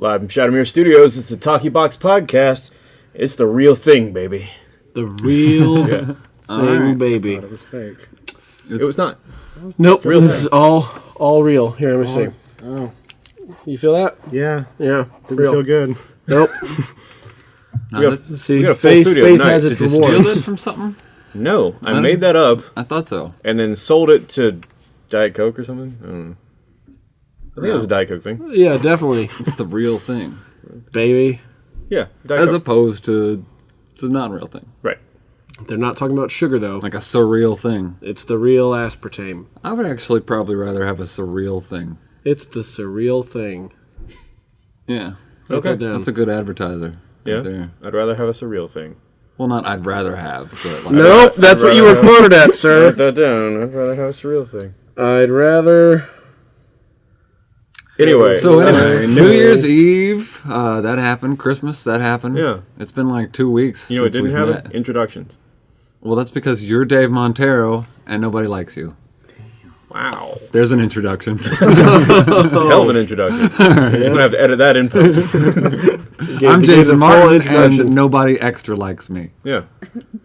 Live from Shadowmere Studios, it's the Talkie Box Podcast. It's the real thing, baby. The real Yeah. thing, baby. It was fake. It was not. Nope, real this thing. is all all real. Here, let me see. Oh. oh, You feel that? yeah. Yeah, Didn't real. feel good. Nope. We got- Let's see. We got a full faith studio faith tonight. has Did its Did you steal it from something? no, I I made that up I thought so. and then sold it to Diet Coke or something. I don't think it was a Diet Coke thing. Yeah, definitely, It's the real thing, baby. Yeah, Diet as Coke. opposed to the non-real thing, right. They're not talking about sugar though. like a surreal thing. It's the real aspartame. I would actually probably rather have a surreal thing. It's the surreal thing. Yeah, Write Okay. that down. that's a good advertiser. Yeah, right there. I'd rather have a surreal thing. Well, not I'd rather have, but like, Nope, that's what you were quoted at, Write sir. that down. I'd rather have a surreal thing. I'd rather. Anyway, So anyway, New Year's Eve, uh, that happened. Christmas, that happened. Yeah. it's been like two weeks. you know, it since didn't we've have met. Introductions. Well, that's because you're Dave Montero and nobody likes you. Wow, There's an introduction. hell of an introduction. You're gonna have to edit that in post. Gave- I'm Jason full Martin, and nobody extra likes me. yeah,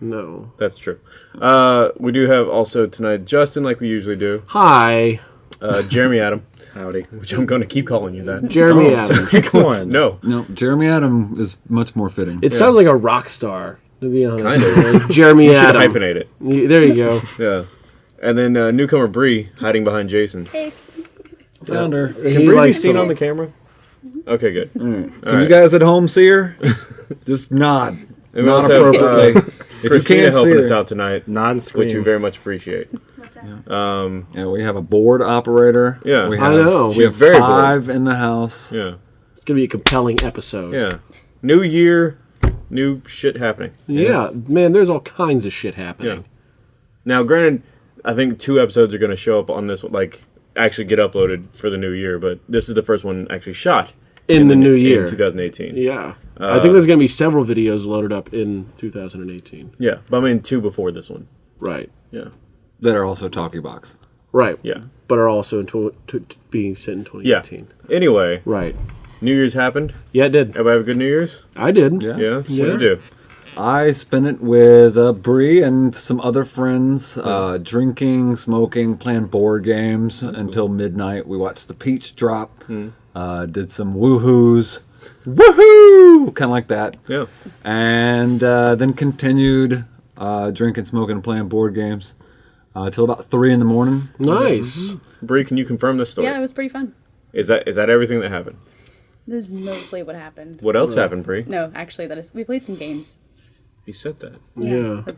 No. that's true. Uh, we do have also tonight Justin, like we usually do. Hi, Uh, Jeremy Adam, Howdy. which I'm going to keep calling you that. Jeremy Don't. Adams. Pick one. No, No, Jeremy Adam is much more fitting. It sounds like a rock star, to be honest. Kind of. Like Jeremy should Adams. hyphenate it. Y- There you go. Yeah, and then uh, newcomer Bree hiding behind Jason. Found her. Can He Bree be seen on the camera? Okay, good. Can right. you guys at home see her? Just nod. And Not appropriately. uh, if you can't see helping her, us out tonight, Non-screen. which we very much appreciate. Um, yeah, we have a board operator. Yeah. we I have, know. We have very five in the house. yeah, It's gonna be a compelling episode. yeah. New year, new shit happening. Yeah, man, there's all kinds of shit happening. Yeah. Now, granted, I think two episodes are going to show up on this, like actually get uploaded for the new year, but this is the first one actually shot In, the new in year. 2018. Yeah. I think there's gonna be several videos loaded up in 2018. Yeah, but I mean two before this one. Right. Yeah, That are also talking box. Right. yeah, But are also in tw- t- t- being set in yeah. 2018. Anyway, Right. New Year's happened. Yeah, it did. Everybody have a good New Year's? I did. Yeah. Yeah. What Yeah. did you do? I spent it with uh, Bree and some other friends, uh, drinking, smoking, playing board games until midnight. We watched the peach drop, uh, did some woohoos, woohoo, kind of like that, Yeah. and uh, then continued uh, drinking, smoking, and playing board games uh, till about three in the morning. Nice. Bree, can you confirm this story? Yeah, it was pretty fun. Is that is that everything that happened? This is mostly what happened. What else happened, Bree? No, actually, that is. We played some games. You said that. Yeah. that's-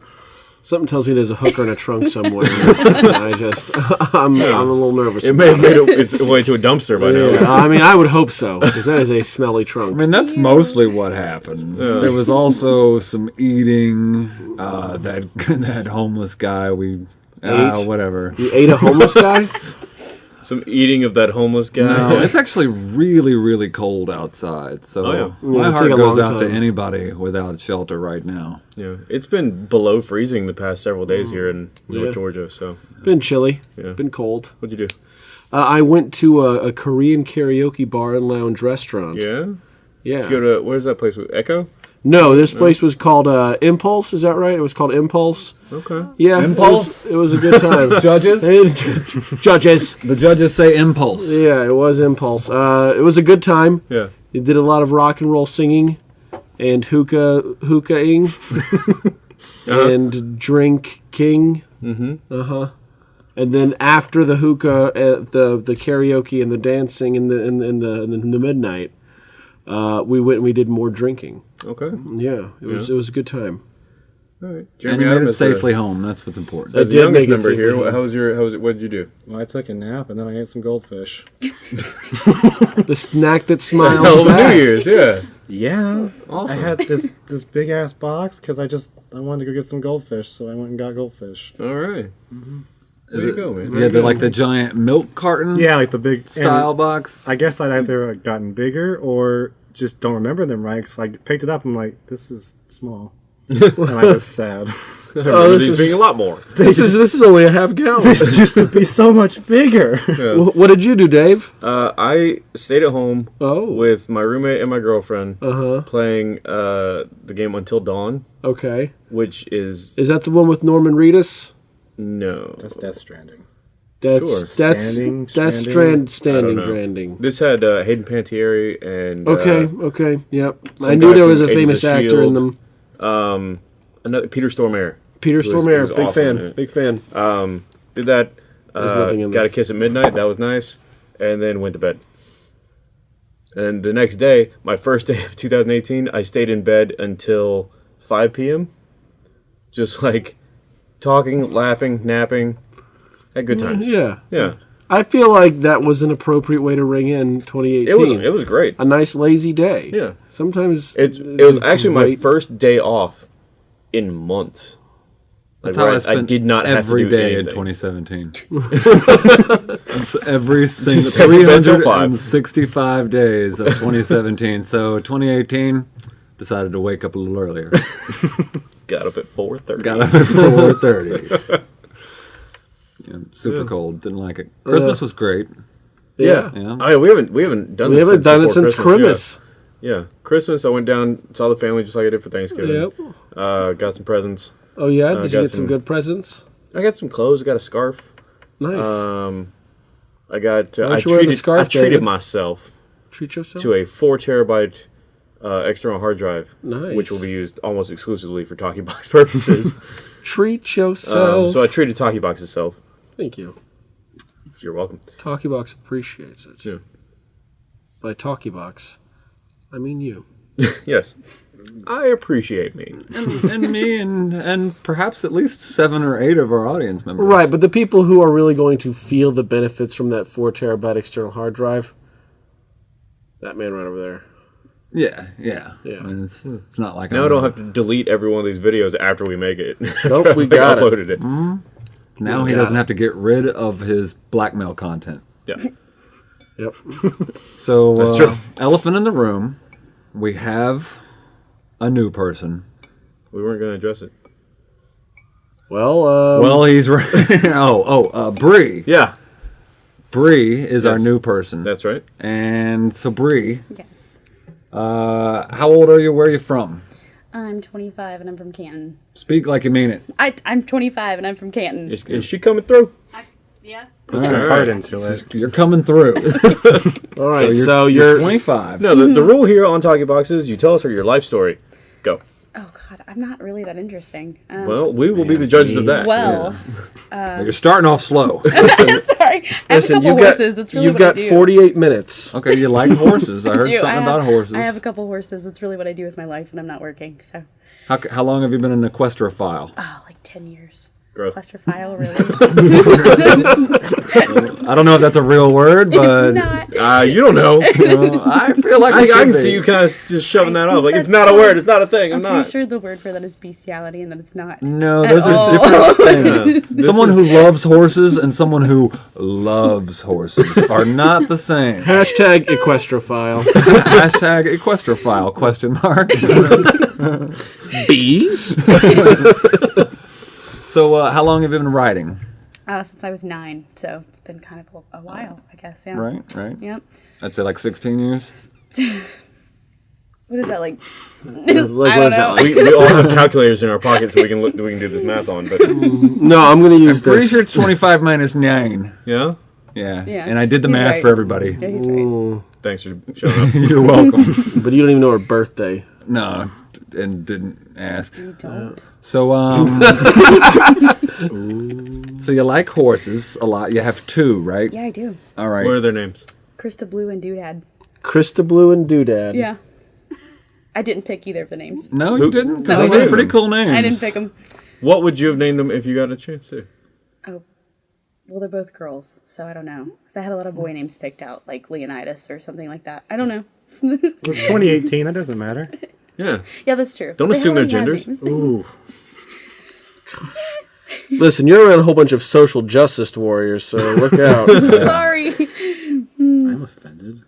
Something tells me there's a hooker in a trunk somewhere. I just, I'm, I'm a little nervous. It may have made it, its way to a dumpster by now. I mean, I would hope so, because that is a smelly trunk. I mean, that's mostly what happened. There was also some eating. Uh, that that homeless guy we. Uh, Ate? whatever. You ate a homeless guy? Some eating of that homeless guy. No, it's actually really, really cold outside. So Oh, yeah. Yeah, my it'd heart goes long out to anybody without shelter right now. Yeah, it's been below freezing the past several days here in North Yeah. Georgia. So, Been chilly. Yeah. Been cold. what'd you do? Uh, I went to a, a Korean karaoke bar and lounge restaurant. Yeah, Yeah. Did you go to where's that place? with Echo. No, this place was called uh, Impulse. Is that right? It was called Impulse. Okay. Yeah, Impulse? It was, it was a good time. Judges, Judges. the judges say impulse. Yeah, it was Impulse. Uh, it was a good time. Yeah. It did a lot of rock and roll singing, and hookah hookahing, Uh-huh. and drink king. Mm-hmm. Uh huh. And then after the hookah, uh, the the karaoke and the dancing and the in, the- in the in the midnight, uh, we went and we did more drinking. Okay. Yeah, it was it was a good time. All right. And Jeremy you made Adam it is the- safely home. That's what's important. I the did youngest make it member safely here. home. How was your? How was it? What did you do? Well, I took a nap and then I ate some goldfish. The snack that smiles Hell back. New Year's. Yeah. Yeah. Awesome. I had this this big ass box because I just I wanted to go get some goldfish, so I went and got goldfish. All right. Is Way to it- go, man. You had the, like the giant milk carton Yeah, like the big style box. I guess I'd either gotten bigger or just don't remember them right. So I picked it up and I'm like, this is small, and I was sad. Oh, Remember this is being a lot more. this is this is only a half gallon. This used to be so much bigger. Wh- what did you do, Dave? Uh, I stayed at home Oh, with my roommate and my girlfriend uh huh. playing uh, the game Until Dawn, Okay, which is is that the one with Norman Reedus? No. That's Death Stranding. That's Sure. that's Standing, that's stranding? strand standing know. stranding. This had uh, Hayden Panettiere and Okay, uh, okay, yep. I knew there was a famous Agents of actor in them. um, another Peter Stormare. Peter was- Stormare, big awesome in fan, it. big fan. Um, did that. There's Uh, nothing in got a kiss at midnight. That was nice, and then went to bed. And the next day, my first day of 2018, I stayed in bed until 5 p.m. Just like talking, laughing, napping. Had good times. Yeah, Yeah, I feel like that was an appropriate way to ring in 2018. it was it was great. a nice lazy day. Yeah. Sometimes It it was actually my first day off in months. Like, That's how where I spent did not have to every do in 2017. That's every single Just stay in bed till five. 365 days of 2017. so 2018, decided to wake up a little earlier. Got up at 4:30. Got up at 4:30. Yeah, super cold. Didn't like it. Christmas was great. yeah. Yeah. Oh yeah, we haven't we haven't done We haven't done it since Christmas. Yeah. yeah, Christmas. I went down, saw the family just like I did for Thanksgiving. Yep. Uh, got some presents. Oh yeah. Did you get some some- good presents? I got some clothes. I got a scarf. Nice. Um, I got. Uh, Why I don't you treated, scarf, I treated David? myself Treat yourself. to a four terabyte uh, external hard drive, Nice. which will be used almost exclusively for Talkie Box purposes. Treat um, yourself. so I treated Talkie Box itself. Thank you. You're welcome. Talkie Box appreciates it. Yeah. By Talkie Box, I mean you. Yes, I appreciate me. and, and me and and perhaps at least seven or eight of our audience members. Right, but the people who are really going to feel the benefits from that four terabyte external hard drive, that man right over there. Yeah, yeah. Yeah. I mean, it's, it's not like Now I I'm don't have to delete every one of these videos after we make it. Nope, we After I got it. uploaded it. Now he doesn't it. have to get rid of his blackmail content. Yeah. Yep. So, That's uh, true. elephant in the room, we have a new person. We weren't going to address it. Well, uh, Well, he's right. oh, oh, uh, Bree. Yeah, Bree is our new person. that's right. and so, Bree, Yes. Uh, how old are you? Where are you from? I'm 25 and I'm from Canton. Speak like you mean it. I, I'm 25 and I'm from Canton. Is, is she coming through? yeah. All Put your right. heart into it. You're coming through. all right. you're, So, you're you're, 25. No, the, the rule here on Talkie Box is you tell us your life story. Go. Oh God, I'm not really that interesting. Um, Well, we will be the judges of that. well, You're starting off slow. sorry. I have listen. a couple You've got horses. That's really you've what got I do. 48 minutes. okay, you like horses. I heard do. something I have- about horses. I have a couple horses. That's really what I do with my life when I'm not working. So, how, how long have you been an equestrophile? oh, like 10 years. Gross. Clusterphile, really? I don't know if that's a real word, but not. Uh, you don't know. I feel like I, I can should see you kind of just shoving that I up. Like, it's not a word. It's not a thing. I'm I'm not. pretty sure the word for that is bestiality and that it's not. No, those are all. different things. someone is- who loves horses and someone who loves horses are not the same. Hashtag equestrophile. Hashtag equestrophile question mark. Bees. So, uh, how long have you been riding? Uh, since I was nine, so it's been kind of a, a while, I guess. Yeah. Right, right. Yep. I'd say like 16 years. What is that like? Like, I don't know. we, we all have calculators in our pockets so we can look, we can do this math on. But No, I'm going to use Pretty this. sure it's 25 minus 9. yeah, Yeah. Yeah, And I did the he's math right. for everybody. Yeah, he's right. thanks for showing up. You're welcome. But you don't even know her birthday. no, and didn't ask. You don't. So, um. so you like horses a lot. You have two, right? Yeah, I do. All right. What are their names? Krista Blue and Doodad. Krista Blue and Doodad. Yeah. I didn't pick either of the names. No, you didn't. 'cause No, those I are pretty cool names. I didn't pick them. What would you have named them if you got a chance to? Oh, well, they're both girls, so I don't know. Because I had a lot of boy names picked out, like Leonidas or something like that. I don't know. It's 2018. That doesn't matter. Yeah. yeah, that's true. Don't They assume their genders. Ooh. Listen, you're around a whole bunch of social justice warriors, so look out. Sorry. I'm offended.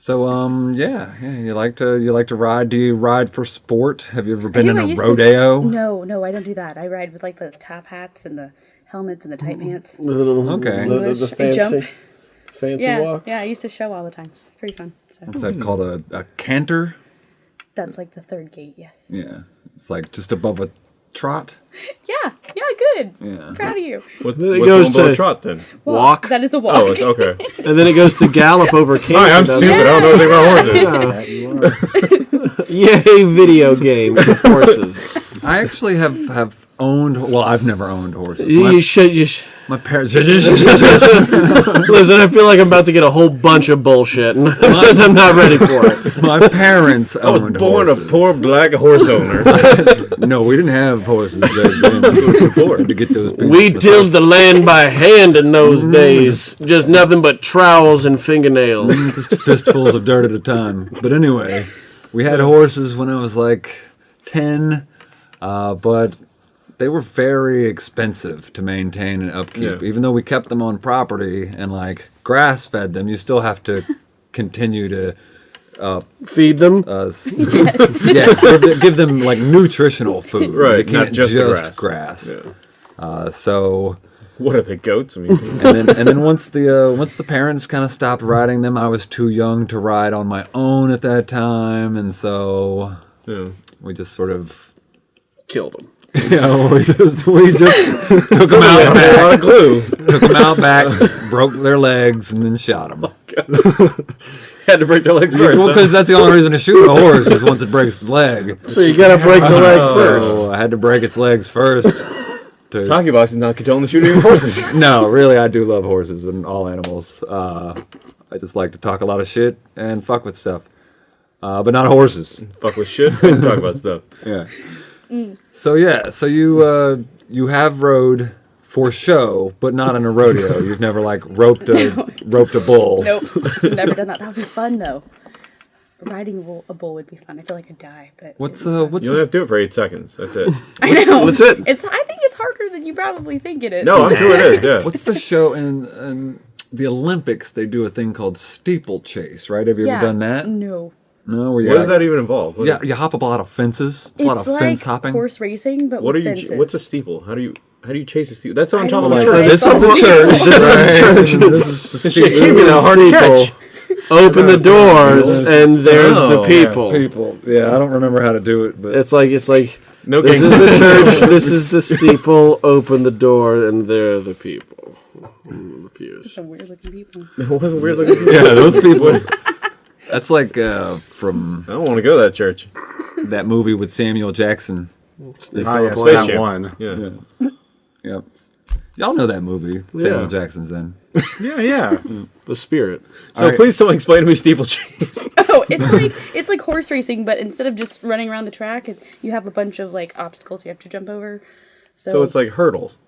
So um yeah yeah you like to you like to ride? Do you ride for sport? Have you ever been do, in I a used to- rodeo? No, no, I don't do that. I ride with like the top hats and the helmets and the tight pants. Little, Okay. the, the, the English, jump. fancy, fancy Yeah, walks. yeah. I used to show all the time. It's pretty fun. So What's that called? A, a canter? That's like the third gait. Yes. Yeah, it's like just above a trot. Yeah. Yeah. Good. Yeah. Proud of you. What, Then it what's goes going below to- trot then? Walk. That is a oh, walk. Oh, it's okay. And then it goes to gallop over camp. Hi, I'm doesn't stupid. I don't know anything about horses. That you are. Yay, video game with horses. I actually have have owned. Well, I've never owned horses. you, My, you should. You sh my parents. Listen, I feel like I'm about to get a whole bunch of bullshit, and because I'm not ready for it. my parents I was born horses. a poor black horse owner. No, we didn't have horses back then. to get those. We tilled the land by hand in those days. Just nothing but trowels and fingernails. just fistfuls of dirt at a time. But anyway, we had horses when I was like 10, uh, but they were very expensive to maintain and upkeep. Yeah. Even though we kept them on property and like grass fed them, you still have to continue to. Feed them. Uh, s- yeah, give, them- give them like nutritional food. Right, you not can't just just, the grass. Yeah. Uh, so What are the goats? I mean, and then and then once the uh, once the parents kind of stopped riding them, I was too young to ride on my own at that time, and so yeah. we just sort of Killed them. know we just we just took them out a back, lot of glue. took them out back, broke their legs, and then shot them. Had to break their legs first. Well, because that's the only reason to shoot a horse is once it breaks the leg. So you gotta break the leg first. I had to break its legs first. To, Talkie box is not condoning the shooting of horses. no, really, I do love horses and all animals. Uh, I just like to talk a lot of shit and fuck with stuff, uh, but not horses. Fuck with shit and talk about stuff. Yeah. So yeah, so you uh, you have rode for show, but not in a rodeo. You've never like roped a roped a bull. Nope. Never done that. That would be fun though. Riding a bull, a bull would be fun. I feel like I'd die, but What's uh what's You only have to do it for eight seconds. That's it. I know. That's it. It's. I think it's harder than you probably think it is. No, I'm sure it is. Yeah. what's the show in, in the Olympics? They do a thing called steeplechase, right? Have you Yeah. ever done that? No. No, where you What does that even involve? What, Yeah, you hop up a lot of fences. It's, a lot of like fence hopping. horse racing, but what are you? fences. What's a steeple? How do you? How do you chase a steeple? That's on top of don't a know. church. This is the church. This is the church. Shit can't be that hard to catch. Open the doors, and there's the Oh, people. People. Yeah, I don't remember how to do it, but It's like it's like No this is the church. This is the steeple. Open the door, and there are the people. The pews. Some weird looking people. It wasn't weird looking. yeah, those people. That's like uh, from I don't want to go to that church. that movie with Samuel Jackson. Ah, yes, that Jam. one. Yeah. Yep. Y'all know that movie. Samuel Yeah. Jackson's in. Yeah, yeah. The spirit. So Alright. please, someone explain to me steeplechase. Oh, it's like it's like horse racing, but instead of just running around the track, it, you have a bunch of like obstacles you have to jump over. So, so it's like hurdles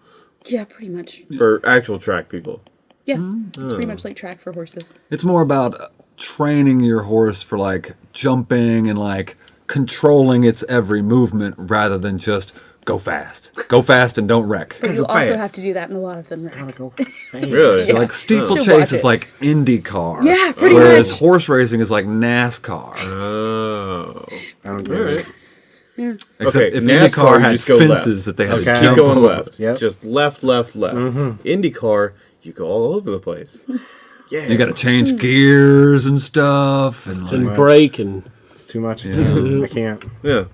yeah, pretty much. for actual track people. Yeah, it's pretty much like track for horses. It's more about uh, training your horse for like jumping and like controlling its every movement rather than just go fast. Go fast and don't wreck. But you go also fast. have to do that in a lot of them. Rack. Really? Yeah. Like steeplechase is it. like IndyCar. Yeah, pretty Whereas much. horse racing is like NASCAR. Oh. I don't get right. it. Except Okay, if NASCAR, IndyCar you had just go fences left. that they had Okay. to Keep jump going over. left. Yep. Just left, left, left. Mm-hmm. IndyCar, you go all over the place. Yeah. You got to change gears and stuff. And like, And much. brake and It's too much. I can't. Yeah.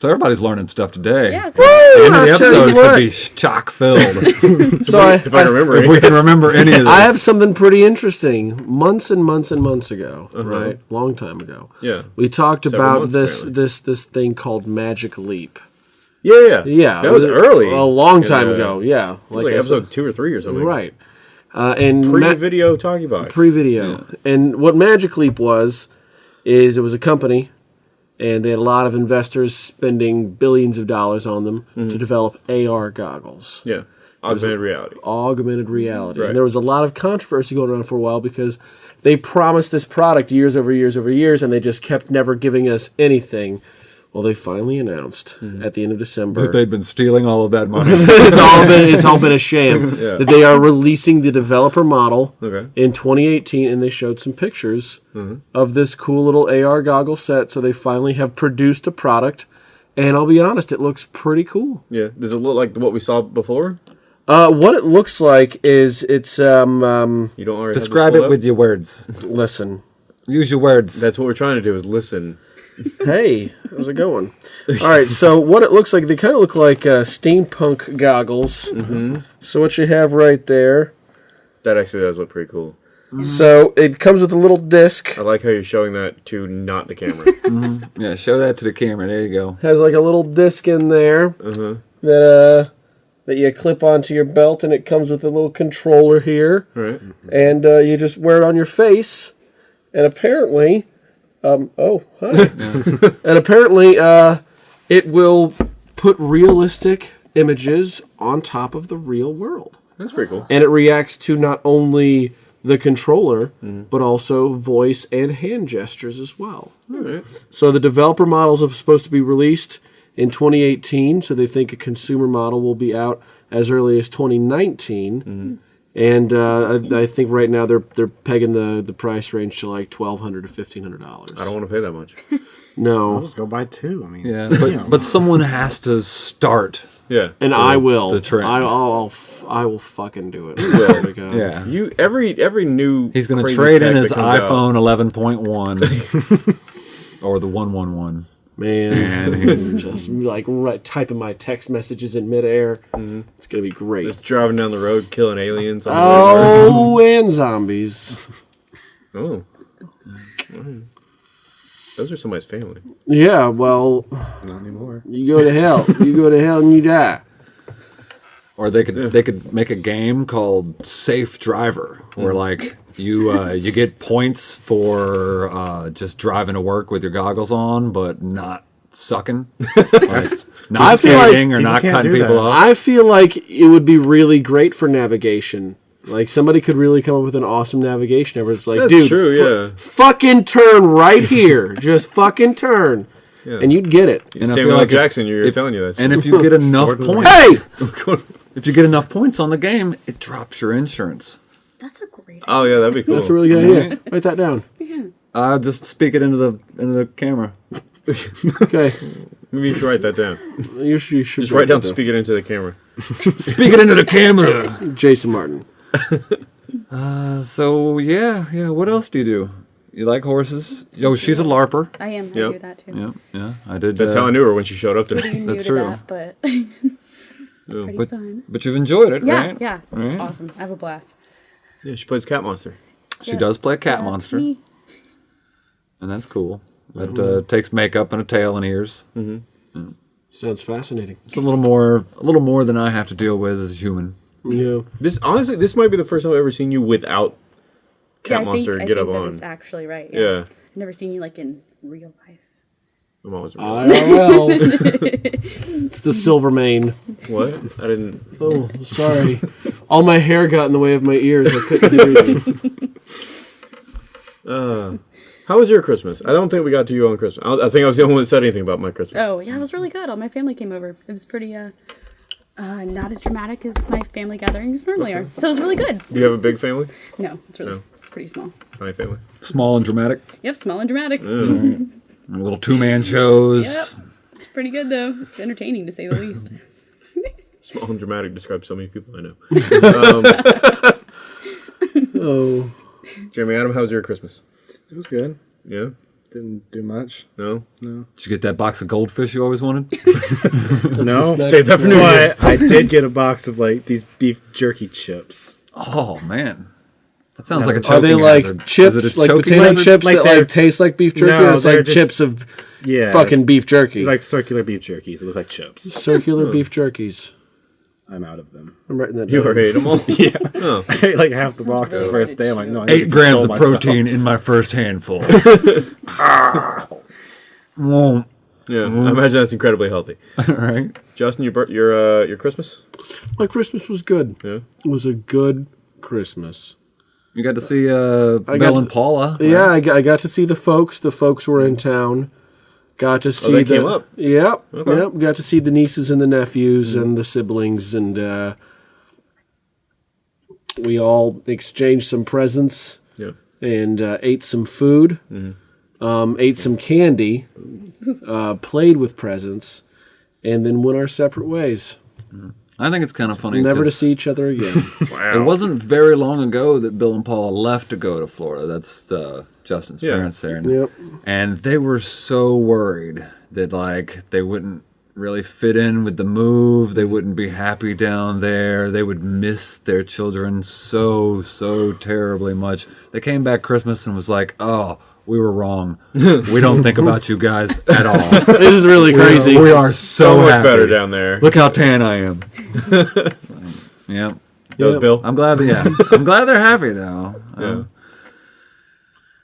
so everybody's learning stuff today. Yeah, so The end the I'll tell you episode should be chock filled. so I, If I remember if we can remember any of this. I have something pretty interesting. Months and months and months ago, right, long time ago, Yeah. we talked Several about months, this apparently. this this thing called Magic Leap. Yeah, yeah. Yeah, That was it early. a long time Uh, ago. Yeah, Like, I said- episode two or three or something. right. Uh, and Pre-video talkie box. pre-video. And what Magic Leap was is it was a company and they had a lot of investors spending billions of dollars on them Mm-hmm. to develop AR goggles, yeah. Augmented reality. augmented reality. Right. And there was a lot of controversy going on for a while because they promised this product years over years over years and they just kept never giving us anything. Well, they finally announced Mm-hmm. at the end of December. That They've been stealing all of that money. it's all been it's all been a sham. Yeah. That they are releasing the developer model Okay. in 2018, and they showed some pictures Mm-hmm. of this cool little AR goggle set. So they finally have produced a product, and I'll be honest, it looks pretty cool. Yeah. Does it look like what we saw before? Uh, what it looks like is it's um, um You don't already have this Describe it up? with your words. listen. Use your words. That's what we're trying to do is listen. Hey, how's it going? All right, so what it looks like, they kind of look like uh, steampunk goggles. Mm-hmm. So what you have right there. That actually does look pretty cool. So it comes with a little disc. I like how you're showing that to not the camera. yeah, show that to the camera. There you go. Has like a little disc in there uh-huh. that uh that you clip onto your belt, and it comes with a little controller here, Right. and uh, you just wear it on your face, and apparently, um, oh, hi. and apparently, uh, it will put realistic images on top of the real world. That's pretty cool. and it reacts to not only the controller but also voice and hand gestures as well. Alright. So the developer models are supposed to be released in 2018. So they think a consumer model will be out as early as 2019. And uh, I, I think right now they're they're pegging the, the price range to like twelve hundred to fifteen hundred dollars. I don't want to pay that much. No, I'll No, just go buy two. I mean, Yeah, but but someone has to start. Yeah. and I will. the trend. I, I'll, I'll f- I will fucking do it. There. Yeah. You every every new He's going to trade in his that comes out- iPhone 11.1 or the 111. Man, he's just like right, typing my text messages in midair. Mm-hmm. It's gonna be great. Just driving down the road, killing aliens. On the way to work. Oh, and zombies. Oh. Those are somebody's family. Yeah, well, not anymore. you go to hell. You go to hell and you die. Or they could they could make a game called Safe Driver, where mm-hmm. like you uh, you get points for uh, just driving to work with your goggles on, but not sucking, like, not feel like or not cutting people that. off. I feel like it would be really great for navigation. Like somebody could really come up with an awesome navigation. Where it's like, That's dude, true, fu- yeah. fucking turn right here. Just fucking turn, and you'd get it. And I Samuel feel L. like if- Jackson, you're if- telling you that. And if you get enough points, Hey, if you get enough points on the game, it drops your insurance. That's a great. oh yeah, that'd be cool. that's a really good idea. Write that down. Yeah. Uh, just speak it into the into the camera. Okay, Maybe you should write that down. you should, you should Just write down, that speak it into the camera. Speak it into the camera. Jason Martin. Uh, so yeah, yeah. What else do you do? You like horses? Yo, she's a larper. I am. I Yep. do that too. Yeah, yeah. I did. That's uh, how I knew her when she showed up today. I'm That's new to true. That, but pretty But fun. but you've enjoyed it, Yeah, right? yeah. It's Right. awesome. I have a blast. Yeah, she plays Cat Monster. She Yeah. does play a cat Yeah, monster, me. and that's cool. That uh, takes makeup and a tail and ears. Sounds fascinating. It's a little more, a little more than I have to deal with as a human. Yeah. This honestly, this might be the first time I've ever seen you without Cat yeah, Monster I think, get I up think on. is actually right. Yeah. I've never seen you like in real life. I'm always IRL. it's the silver mane. what? I didn't. Oh, sorry. All my hair got in the way of my ears. I couldn't hear you. Uh, how was your Christmas? I don't think we got to you on Christmas. I, I think I was the only one that said anything about my Christmas. Oh yeah, it was really good. All my family came over. It was pretty uh, uh not as dramatic as my family gatherings normally are. So it was really good. Do you have a big family? No, it's really No. pretty small. Tiny family. Small and dramatic. Yep, small and dramatic. Little two man shows. Yep. It's pretty good though. It's entertaining to say the least. Small and dramatic describes so many people I know. Um, oh. Jeremy Adam, how was your Christmas? It was good. Yeah? Didn't do much. No? No. Did you get that box of goldfish you always wanted? no, Save that for New Year's. but I did get a box of like these beef jerky chips. Oh man, that sounds like a choking Are they like hazard. chips, Is it a like potato hazard? chips Like that like taste like beef jerky? No, it's they're like just- chips of Yeah, fucking beef jerky. like circular beef jerkies. They look like chips. circular beef jerkies. I'm out of them. I'm writing that You down. already ate them all? Yeah, Oh. I ate like half the box the first day. I'm like, chew. no, I Eight grams of myself. protein in my first handful. Won't. Yeah, I imagine that's incredibly healthy. All right, Justin, your bir- your uh, your Christmas? My Christmas was good. Yeah. It was a good Christmas. You got to see uh, I got and Paula. right? Yeah, I got, I got to see the folks. The folks were in town, Got to see they the. Yep, Okay. yep. Got to see the nieces and the nephews and the siblings, and uh, we all exchanged some presents Yeah. and uh, ate some food, um, ate some candy, uh, played with presents, and then went our separate ways, I think it's kind of funny. never to see each other again. It wasn't very long ago that Bill and Paula left to go to Florida. That's uh, Justin's Yeah. parents there. And, yep. and they were so worried that like they wouldn't really fit in with the move. They wouldn't be happy down there. They would miss their children so so terribly much. They came back Christmas and was like, "Oh, we were wrong. we don't think about you guys at all. This is really crazy. We are so, So much happy. better down there. Look how tan I am." yeah. That Yep. Bill. I'm glad. That, yeah, I'm glad they're happy though. Yeah. Uh,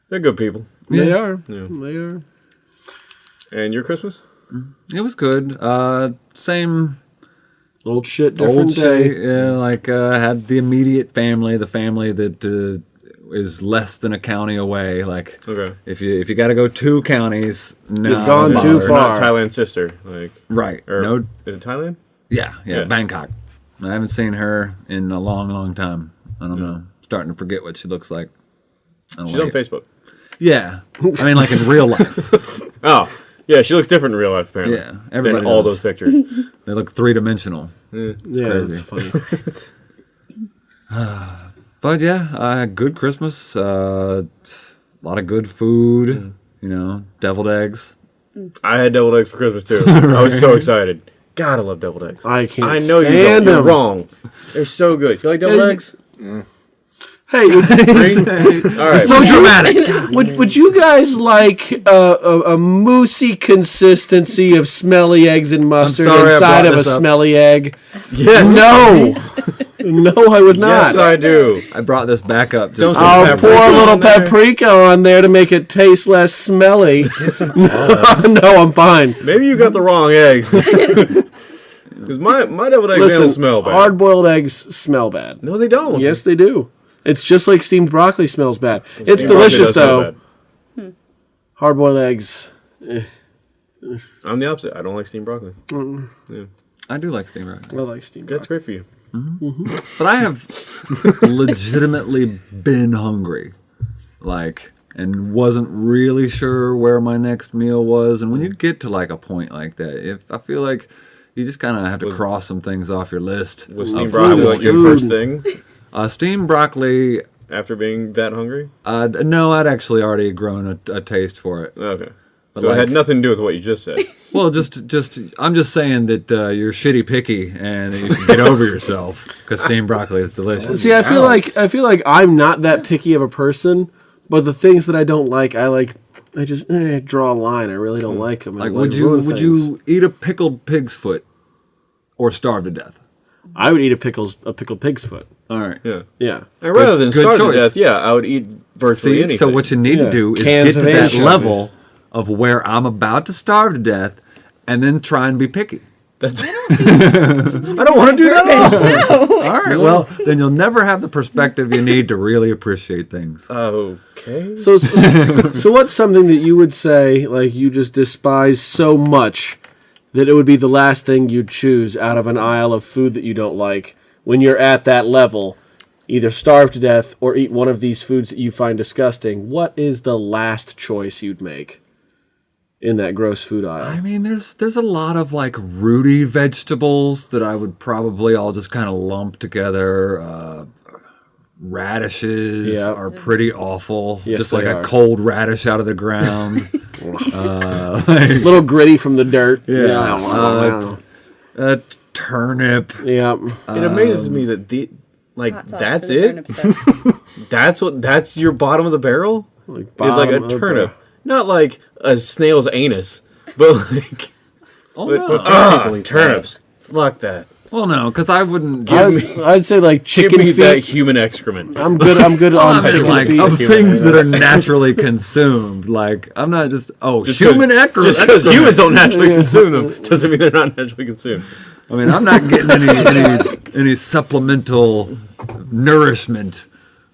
They're good people. They are. Yeah. They are. And your Christmas? it was good. Uh, same Old shit, different old day. shit. Yeah, like uh, had the immediate family, the family that uh, is less than a county away. Like Okay. if you if you got to go two counties, no, You've gone don't too far. Not Thailand's sister. Like, Right. or, no. is it Thailand? Yeah, yeah. Yeah. Bangkok. I haven't seen her in a long, long time. I don't hmm. know. Starting to forget what she looks like. I don't She's on it. Facebook. Yeah, I mean, like in real life. Oh, yeah, she looks different in real life, apparently. Yeah, Than everybody all those pictures. They look three dimensional. Yeah, crazy. it's funny. But yeah, uh, good Christmas. Uh, a lot of good food. You know, deviled eggs. I had deviled eggs for Christmas too. I was so excited. God, I love deviled eggs. I can't I know you stand don't. You're them. wrong. They're so good. You like deviled Yeah, you- eggs? Hey, would, All right. So dramatic. would, would you guys like uh, a, a moosey consistency of smelly eggs and mustard sorry inside of a up. smelly egg? yes. No, no, I would not. Yes, I do. I brought this back up. Just Don't to- I'll pour a little on paprika on there to make it taste less smelly. no, I'm fine. Maybe you got the wrong eggs. Because my, my deviled eggs Listen, don't smell bad. hard boiled eggs smell bad. No, they don't. Yes, they do. It's just like steamed broccoli smells bad. it's Steamed delicious though. Hmm. bad. Hard boiled eggs. Eh. I'm the opposite. I don't like steamed broccoli. I do like steamed broccoli. I like steamed That's broccoli. great for you. Mm-hmm. Mm-hmm. But I have legitimately been hungry. Like, and wasn't really sure where my next meal was. And when you get to like a point like that, if I feel like you just kind of have to cross some things off your list. Was steamed broccoli want like your first thing Uh, steamed broccoli. after being that hungry? Uh, no, I'd actually already grown a, a taste for it. Okay. But so it had nothing to do with what you just said. Well, just, just, I'm just saying that uh, you're shitty picky and you should get over yourself because steamed broccoli is delicious. See, I feel like I feel like I'm not that picky of a person, but the things that I don't like, I like. I just eh, draw a line. I really don't like them. Like, would you, would you eat a pickled pig's foot or starve to death? I would eat a pickles a pickled pig's foot. All right. yeah. Yeah. And rather than good starve to death, yeah, I would eat virtually See, anything. so what you need Yeah. to do is Cans get to that anchovies. level of where I'm about to starve to death, and then try and be picky. That's, I don't want to do that. at all. All right. Well, then you'll never have the perspective you need to really appreciate things. Okay. So, so, so what's something that you would say like you just despise so much that it would be the last thing you'd choose out of an aisle of food that you don't like when you're at that level? Either starve to death or eat one of these foods that you find disgusting. What is the last choice you'd make in that gross food aisle. I mean, there's there's a lot of like rooty vegetables that I would probably all just kind of lump together. Uh, radishes Yeah. are pretty awful. Yes, just like they a cold radish out of the ground. uh, like, little gritty from the dirt. Yeah. Yeah. a turnip. yeah. It amazes me that the like that's it. That's what that's your bottom of the barrel. Like It's like a of the- turnip, not like a snail's anus, but like Oh, but, no. ah, turnips. Fuck that. Well, no, because I wouldn't just I'd, I'd say like Give chicken me that feet. human excrement. I'm good. I'm good I on mean, chicken like feet. of things that are naturally consumed. Like I'm not just oh Just human 'cause- ecr- Just because excrement. humans don't naturally consume them doesn't mean they're not naturally consumed. I mean, I'm not getting any any any supplemental nourishment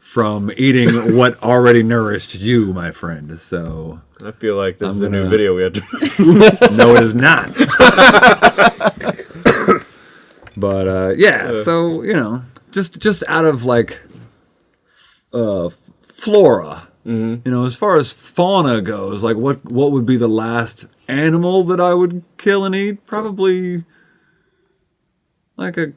from eating what already nourished you, my friend. So I feel like this I'm is a new video we have to. no, it is not. But uh, yeah, so you know, just just out of like uh, flora, you know, as far as fauna goes, like what what would be the last animal that I would kill and eat? Probably like a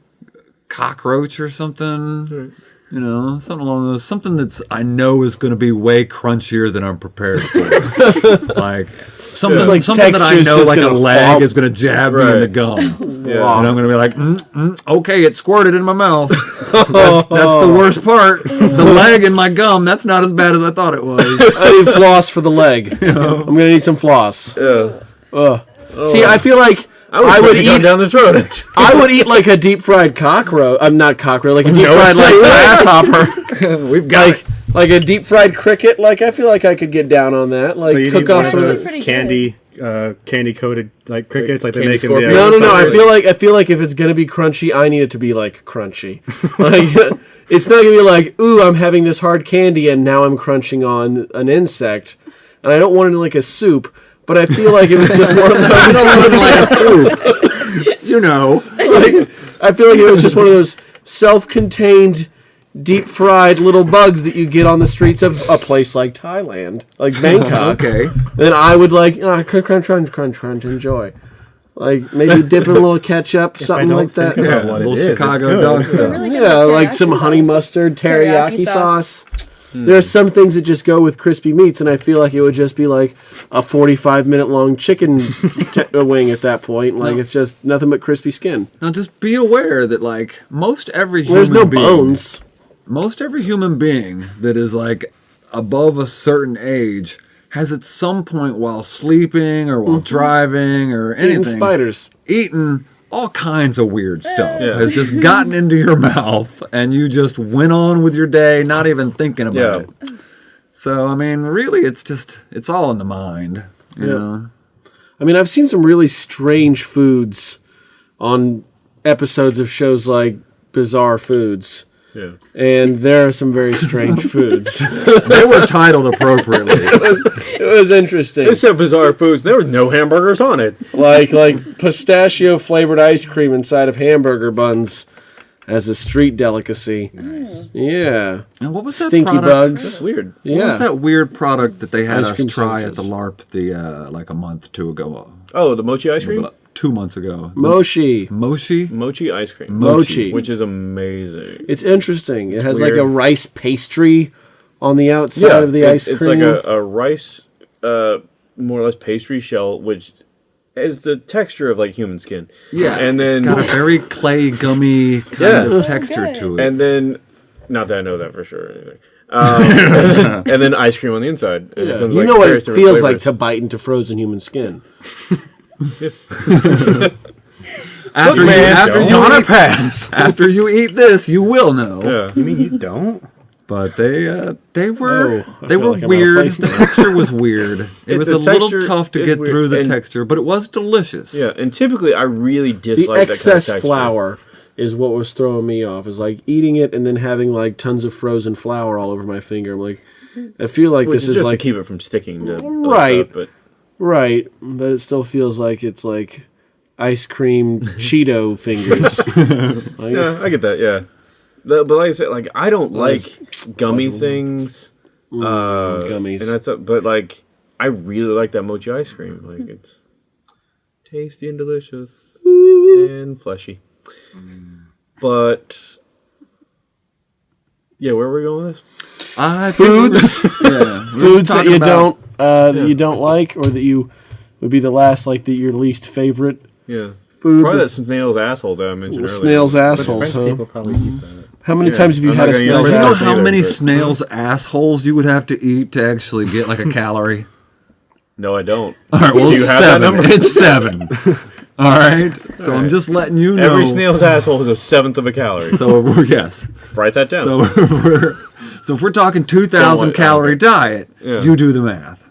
cockroach or something. You know, something along those, something that's I know is going to be way crunchier than I'm prepared for. like something, It's like something that I know, like a gonna leg flop. is going to jab me in the gum, Yeah. and I'm going to be like, mm, mm, okay, it squirted in my mouth. that's, that's the worst part. The leg in my gum. That's not as bad as I thought it was. I need floss for the leg. I'm gonna need some floss. Yeah. Ugh. See, I feel like I, was I would eat. down this road. Actually. I would eat like a deep fried cockroach. I'm not cockroach, like a deep No, fried like not. grasshopper. We've got like like a deep fried cricket. Like I feel like I could get down on that. Like so cook off some of those pretty candy, uh, candy coated like crickets, like, they candy make in the. scorpions? No, no, no. I feel like I feel like if it's gonna be crunchy, I need it to be like crunchy. Like it's not gonna be like, ooh, I'm having this hard candy and now I'm crunching on an insect, and I don't want it in like a soup. But I feel like it was just one of those. like. You know. like, I feel like it was just one of those self-contained, deep-fried little bugs that you get on the streets of a place like Thailand, like Bangkok. Okay. Then I would like ah, crunch, crunch, crunch, crunch, crunch, enjoy. Like maybe dip in a little ketchup, I something don't like that. think about Yeah, what it little it's Chicago dog stuff. Really Yeah, like some honey sauce. mustard, teriyaki, Teriyaki sauce. sauce. There are hmm. some things that just go with crispy meats, and I feel like it would just be like a forty-five minute long chicken t- uh, wing at that point. Like it's just nothing but crispy skin. Now just be aware that like most every human There's no being, bones. most every human being that is like above a certain age has at some point while sleeping or while mm-hmm. driving or anything spiders. eaten all kinds of weird stuff Yeah. has just gotten into your mouth and you just went on with your day not even thinking about Yeah. it so i mean really it's just it's all in the mind you Yeah. know I mean, I've seen some really strange foods on episodes of shows like Bizarre Foods, Yeah. and there are some very strange foods. they were titled appropriately it was interesting, They said bizarre foods. There were no hamburgers on it. like like pistachio flavored ice cream inside of hamburger buns as a street delicacy. Nice. Yeah, and what was that stinky product? bugs. Weird. What was that weird product that they had Ice us cream try sandwiches. at the LARP the uh, like a month two ago, Oh, the mochi ice cream. Two months ago? mochi. Mochi? Mochi ice cream. Mochi. Which is amazing. It's interesting. It has like a rice pastry on the outside of the ice cream. it's like a, a rice, uh, more or less pastry shell, which is the texture of like human skin. Yeah, and then It's Got a very clay gummy kind Yeah. of texture good. to it. and then, not that I know that for sure. Or anything. Um, and then ice cream on the inside. Yeah, comes, you like, know what it different feels like to bite into frozen human skin. after you, man, after you don't. eat, pass. After you eat this, you will know. Yeah. You mean you don't? But they uh, they were oh, they were like I'm out of weird. The now. texture was weird. It, It- was a little tough to get weird, through the and- texture, but it was delicious. Yeah, and typically I really The dislike that kind of excess flour is what was throwing me off. Is like eating it and then having like tons of frozen flour all over my finger. I'm like, I feel like Which this is is just like to keep it from sticking to other Right. stuff, but right, but it still feels like it's like ice cream Cheeto fingers. Like, yeah, I get that. Yeah, the, but like I said, like I don't like gummy things. uh, gummies. and that's but like I really like that mochi ice cream. Like it's tasty and delicious and fleshy. But yeah, where are we going with this? I think we were- Foods, yeah, foods that you about- don't uh, that you don't like, or that you would be the last like that your least favorite Yeah, food. probably that snail's asshole that I mentioned earlier. snail's But assholes. People probably eat that. How many Yeah, times have you I'm had a gonna snail's use Do you know Yes, asshole? how either, many but- snails' assholes you would have to eat to actually get like a calorie? No, I don't. All right, well, Do you have that seven. number? It's seven. All right, so I'm just letting you know. Every snail's asshole is a seventh of a calorie. So yes. Write that down. So we're so if we're talking two Don't calorie diet, Yeah. you do the math.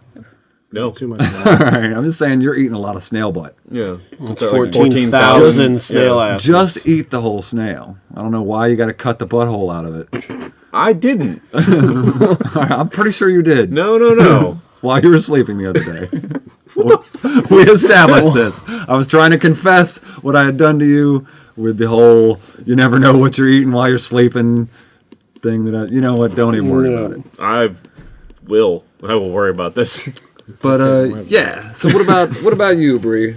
No, It's too much. All right, I'm just saying you're eating a lot of snail butt. yeah, it's Fourteen thousand snail Yeah. asses. Just eat the whole snail. I don't know why you got to cut the butthole out of it. I didn't. I'm pretty sure you did. No, no, no. While you were sleeping the other day. we established this. I was trying to confess what I had done to you with the whole you never know what you're eating while you're sleeping thing that I you know what, don't even worry about it. I will. I will worry about this. But uh yeah. So what about what about you, Bree?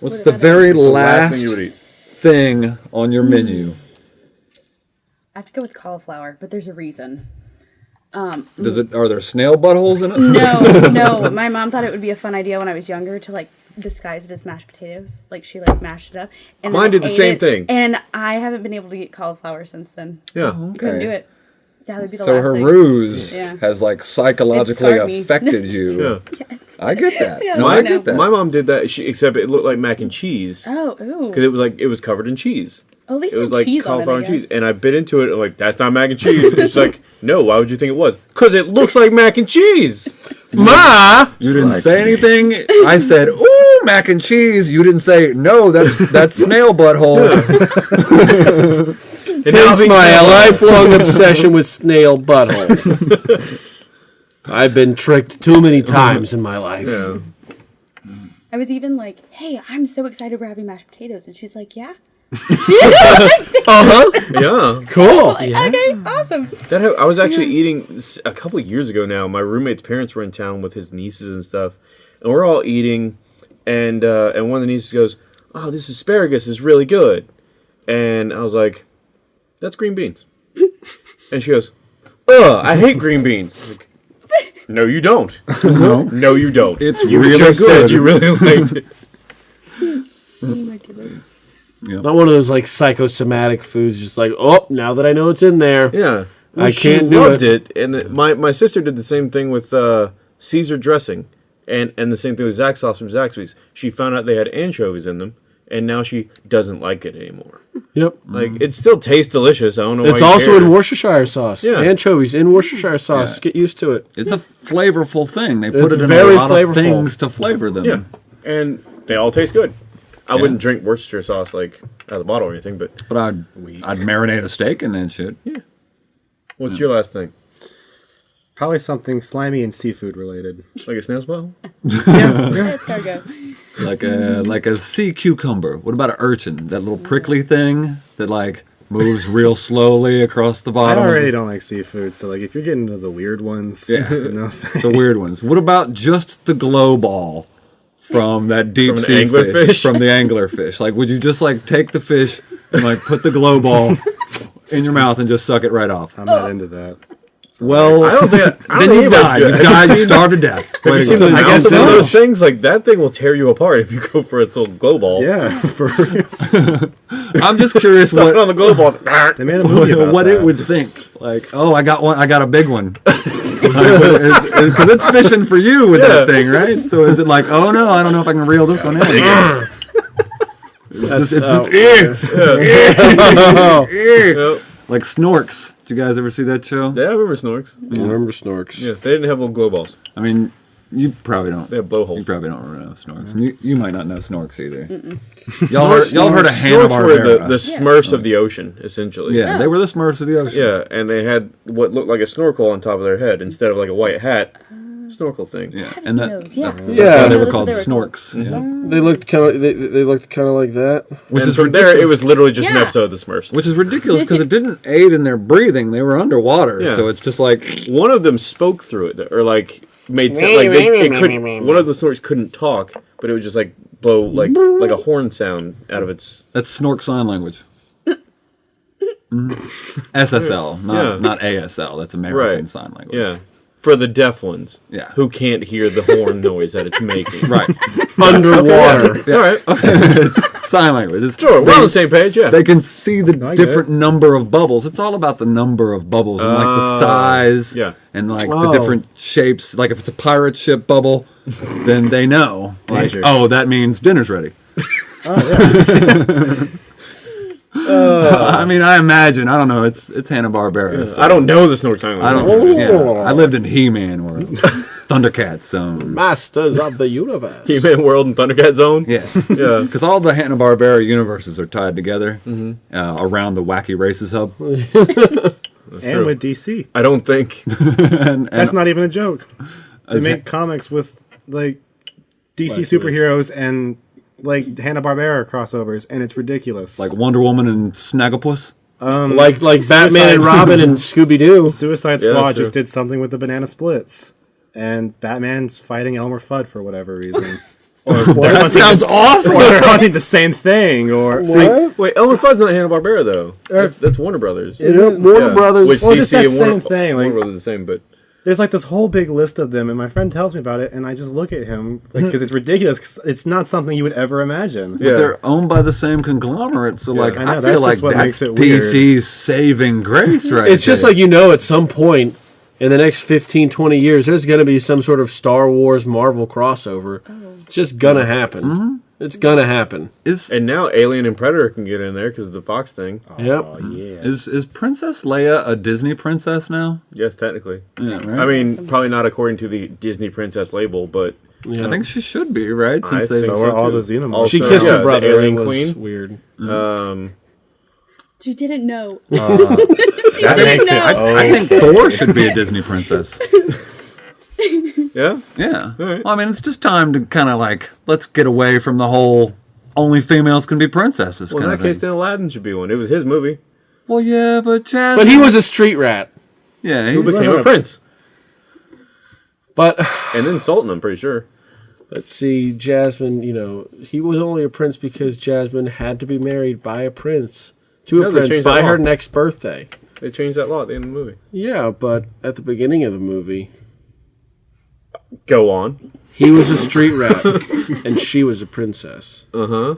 What's What the about very me? last, thing you would eat. thing on your menu? I have to go with cauliflower, but there's a reason. Um, Does it are there snail buttholes in it? no, no. My mom thought it would be a fun idea when I was younger to like disguise it as mashed potatoes. Like she like mashed it up. And Mine did the ate same it, thing. And I haven't been able to eat cauliflower since then. Yeah. Couldn't Okay. do it. That would be the So last her thing. ruse Yeah. has like psychologically affected you. Yeah. I get that. Yeah, no, I I get that. My mom did that. She except it looked like mac and cheese Oh, ooh. because it was like it was covered in cheese. At least It was some like cheese on it, cauliflower and cheese, and I bit into it. and like that's not mac and cheese. It's like no. Why would you think it was? Because it looks like mac and cheese. Ma. You didn't say anything. I said, "Ooh, mac and cheese." You didn't say, "No, that's that's snail butthole." And now Hence my eating- lifelong obsession with snail butthole. I've been tricked too many times in my life. Yeah. I was even like, "Hey, I'm so excited we're having mashed potatoes," and she's like, "Yeah." Uh huh. Yeah. Cool. Like, Okay, awesome. That ha- I was actually eating a couple of years ago now. My roommate's parents were in town with his nieces and stuff, and we're all eating, and uh, and one of the nieces goes, "Oh, this asparagus is really good," and I was like, "That's green beans," and she goes, "Ugh, I hate green beans." I'm like, no, you don't. no, No, you don't. It's you really just good. said you really liked it. Oh my goodness. Not one of those like psychosomatic foods, just like, oh, now that I know it's in there. Yeah, I she can't do loved it. And it- my my sister did the same thing with uh, Caesar dressing, and and the same thing with Zax sauce from Zaxby's. She found out they had anchovies in them, and now she doesn't like it anymore. Yep. Like it still tastes delicious. I don't know. It's why also care. in Worcestershire sauce. Yeah. Anchovies in Worcestershire sauce. Get used to it. it's a flavorful thing. They put It's it in very a lot flavorful. of things to flavor them. Yeah, and they all taste good. I Yeah. wouldn't drink Worcestershire sauce like out of the bottle or anything. But But I'd I'd marinate a steak and then shit. Yeah. What's your last thing? Probably something slimy and seafood related. Like a snail's bottle? Let's go go. Like a like a sea cucumber. What about an urchin? That little prickly thing that like moves real slowly across the bottom. I already don't like seafood, so like if you're getting into the weird ones, Yeah. no thanks. the weird ones. What about just the glow ball from that deep From sea anglerfish? fish, from the angler fish? Like, would you just like take the fish and like put the glow ball in your mouth and just suck it right off? I'm not into that. Well, I don't think. I, I don't then think you anybody's died. You good. died. You starved to death. Have you seen the I mouth guess of so. those things? Like that thing will tear you apart if you go for its little glow ball. Yeah, for real. I'm just curious what on the glow ball. They made a movie about what that. it would think. Like, oh, I got one. I got a big one. Because it's fishing for you with that thing, right? So is it like, oh no, I don't know if I can reel this one in. It's just, it's just eh. eh. eh. Yep. like Snorks. Did you guys ever see that show? Yeah, I remember Snorks. I remember Snorks. Yeah, they didn't have little glow balls. I mean, you probably don't. They have blowholes. You probably don't know Snorks. And You, you might not know Snorks either. Y'all heard, y'all heard of Hanna Snorks were the, Barbera? the Smurfs of the ocean, essentially. yeah, they were the Smurfs of the ocean. Yeah, and they had what looked like a snorkel on top of their head instead of like a white hat. Snorkel thing. yeah, I've and seen that, those. Yeah. that's Yeah. they were called that's they were Snorks. Yeah. They looked mm. kind of they, they looked kind of like that. Which and is from there, it was literally just an episode of the Smurfs. Which is ridiculous because it didn't aid in their breathing. They were underwater, Yeah. so it's just like One of them spoke through it, or like made sense. Like they, it couldn't. One of the Snorks couldn't talk, but it would just like blow like like a horn sound out of its. that's Snork sign language. Mm. SSL, not Yeah. not ASL. That's American Right. sign language. Yeah, for the deaf ones. Yeah. Who can't hear the horn noise that it's making. right. Underwater. All right. sign language. It's, Sure. We're they, on the same page. Yeah. they can see the I get different number of bubbles. It's all about the number of bubbles and like the Oh, size yeah. and like Oh. the different shapes. Like if it's a pirate ship bubble, then they know. Like, oh, that means dinner's ready. Oh, I mean, I imagine. I don't know. It's it's Hanna Barbera. I don't know the Snork sign I don't. Yeah, I lived in He-Man world, Thundercats zone. Masters of the universe. He-Man World and Thundercat Zone. Yeah, Yeah. because all the Hanna Barbera universes are tied together uh, around the Wacky Races hub. and true. with DC. I don't think. and, That's not even a joke. They As- make comics with like DC Like, superheroes and like Hanna Barbera crossovers, and it's ridiculous. like Wonder Woman and Snagglepuss. Um, like like Batman and Robin and Scooby Doo. Suicide Squad that's just did something with the banana splits, and Batman's fighting Elmer Fudd for whatever reason. or they're hunting sounds the, awesome. Or they're hunting the same thing. Or Wait, Elmer Fudd's not Hanna Barbera though. Er, that- That's Warner Brothers. Is it? Warner Yeah. Brothers. Which Well, just DC that and Warner, same thing, like- Warner Brothers is the same, but there's like this whole big list of them, and my friend tells me about it, and I just look at him because mm-hmm. it's ridiculous. 'cause it's not something you would ever imagine. Yeah. They're owned by the same conglomerate, so like I I, feel like what that's makes it weird. DC's saving grace, right? It's just like you know, at some point in the next 15, 20 years, there's going to be some sort of Star Wars Marvel crossover. Oh. It's just gonna happen. Mm-hmm. It's gonna happen. is and now Alien and Predator can get in there because of the Fox thing. Yep. Oh yeah. is is Princess Leia a Disney princess now? Yes, technically. Yeah, right. I mean, probably not according to the Disney Princess label, but Yeah. I think she should be right I since they. think So are all too. the Xenomorphs. Also, she kissed yeah, her the brother. Alien was Queen. weird. Um, You didn't know. Uh, You that didn't makes it- know. oh. I think Thor should be a Disney princess. yeah. Yeah. right. Well, I mean, it's just time to kind of like let's get away from the whole only females can be princesses Well, in that case, thing. then Aladdin should be one. It was his movie. Well, yeah, but Chaz. But he was a street rat. yeah, Who he's, became a prince, But and then Sultan. I'm pretty sure. let's see, Jasmine. You know, he was only a prince because Jasmine had to be married by a prince to No, a prince by her next birthday. They changed that law at the end of the movie. Yeah, but at the beginning of the movie, Go on. he was a street rat and she was a princess. Uh huh.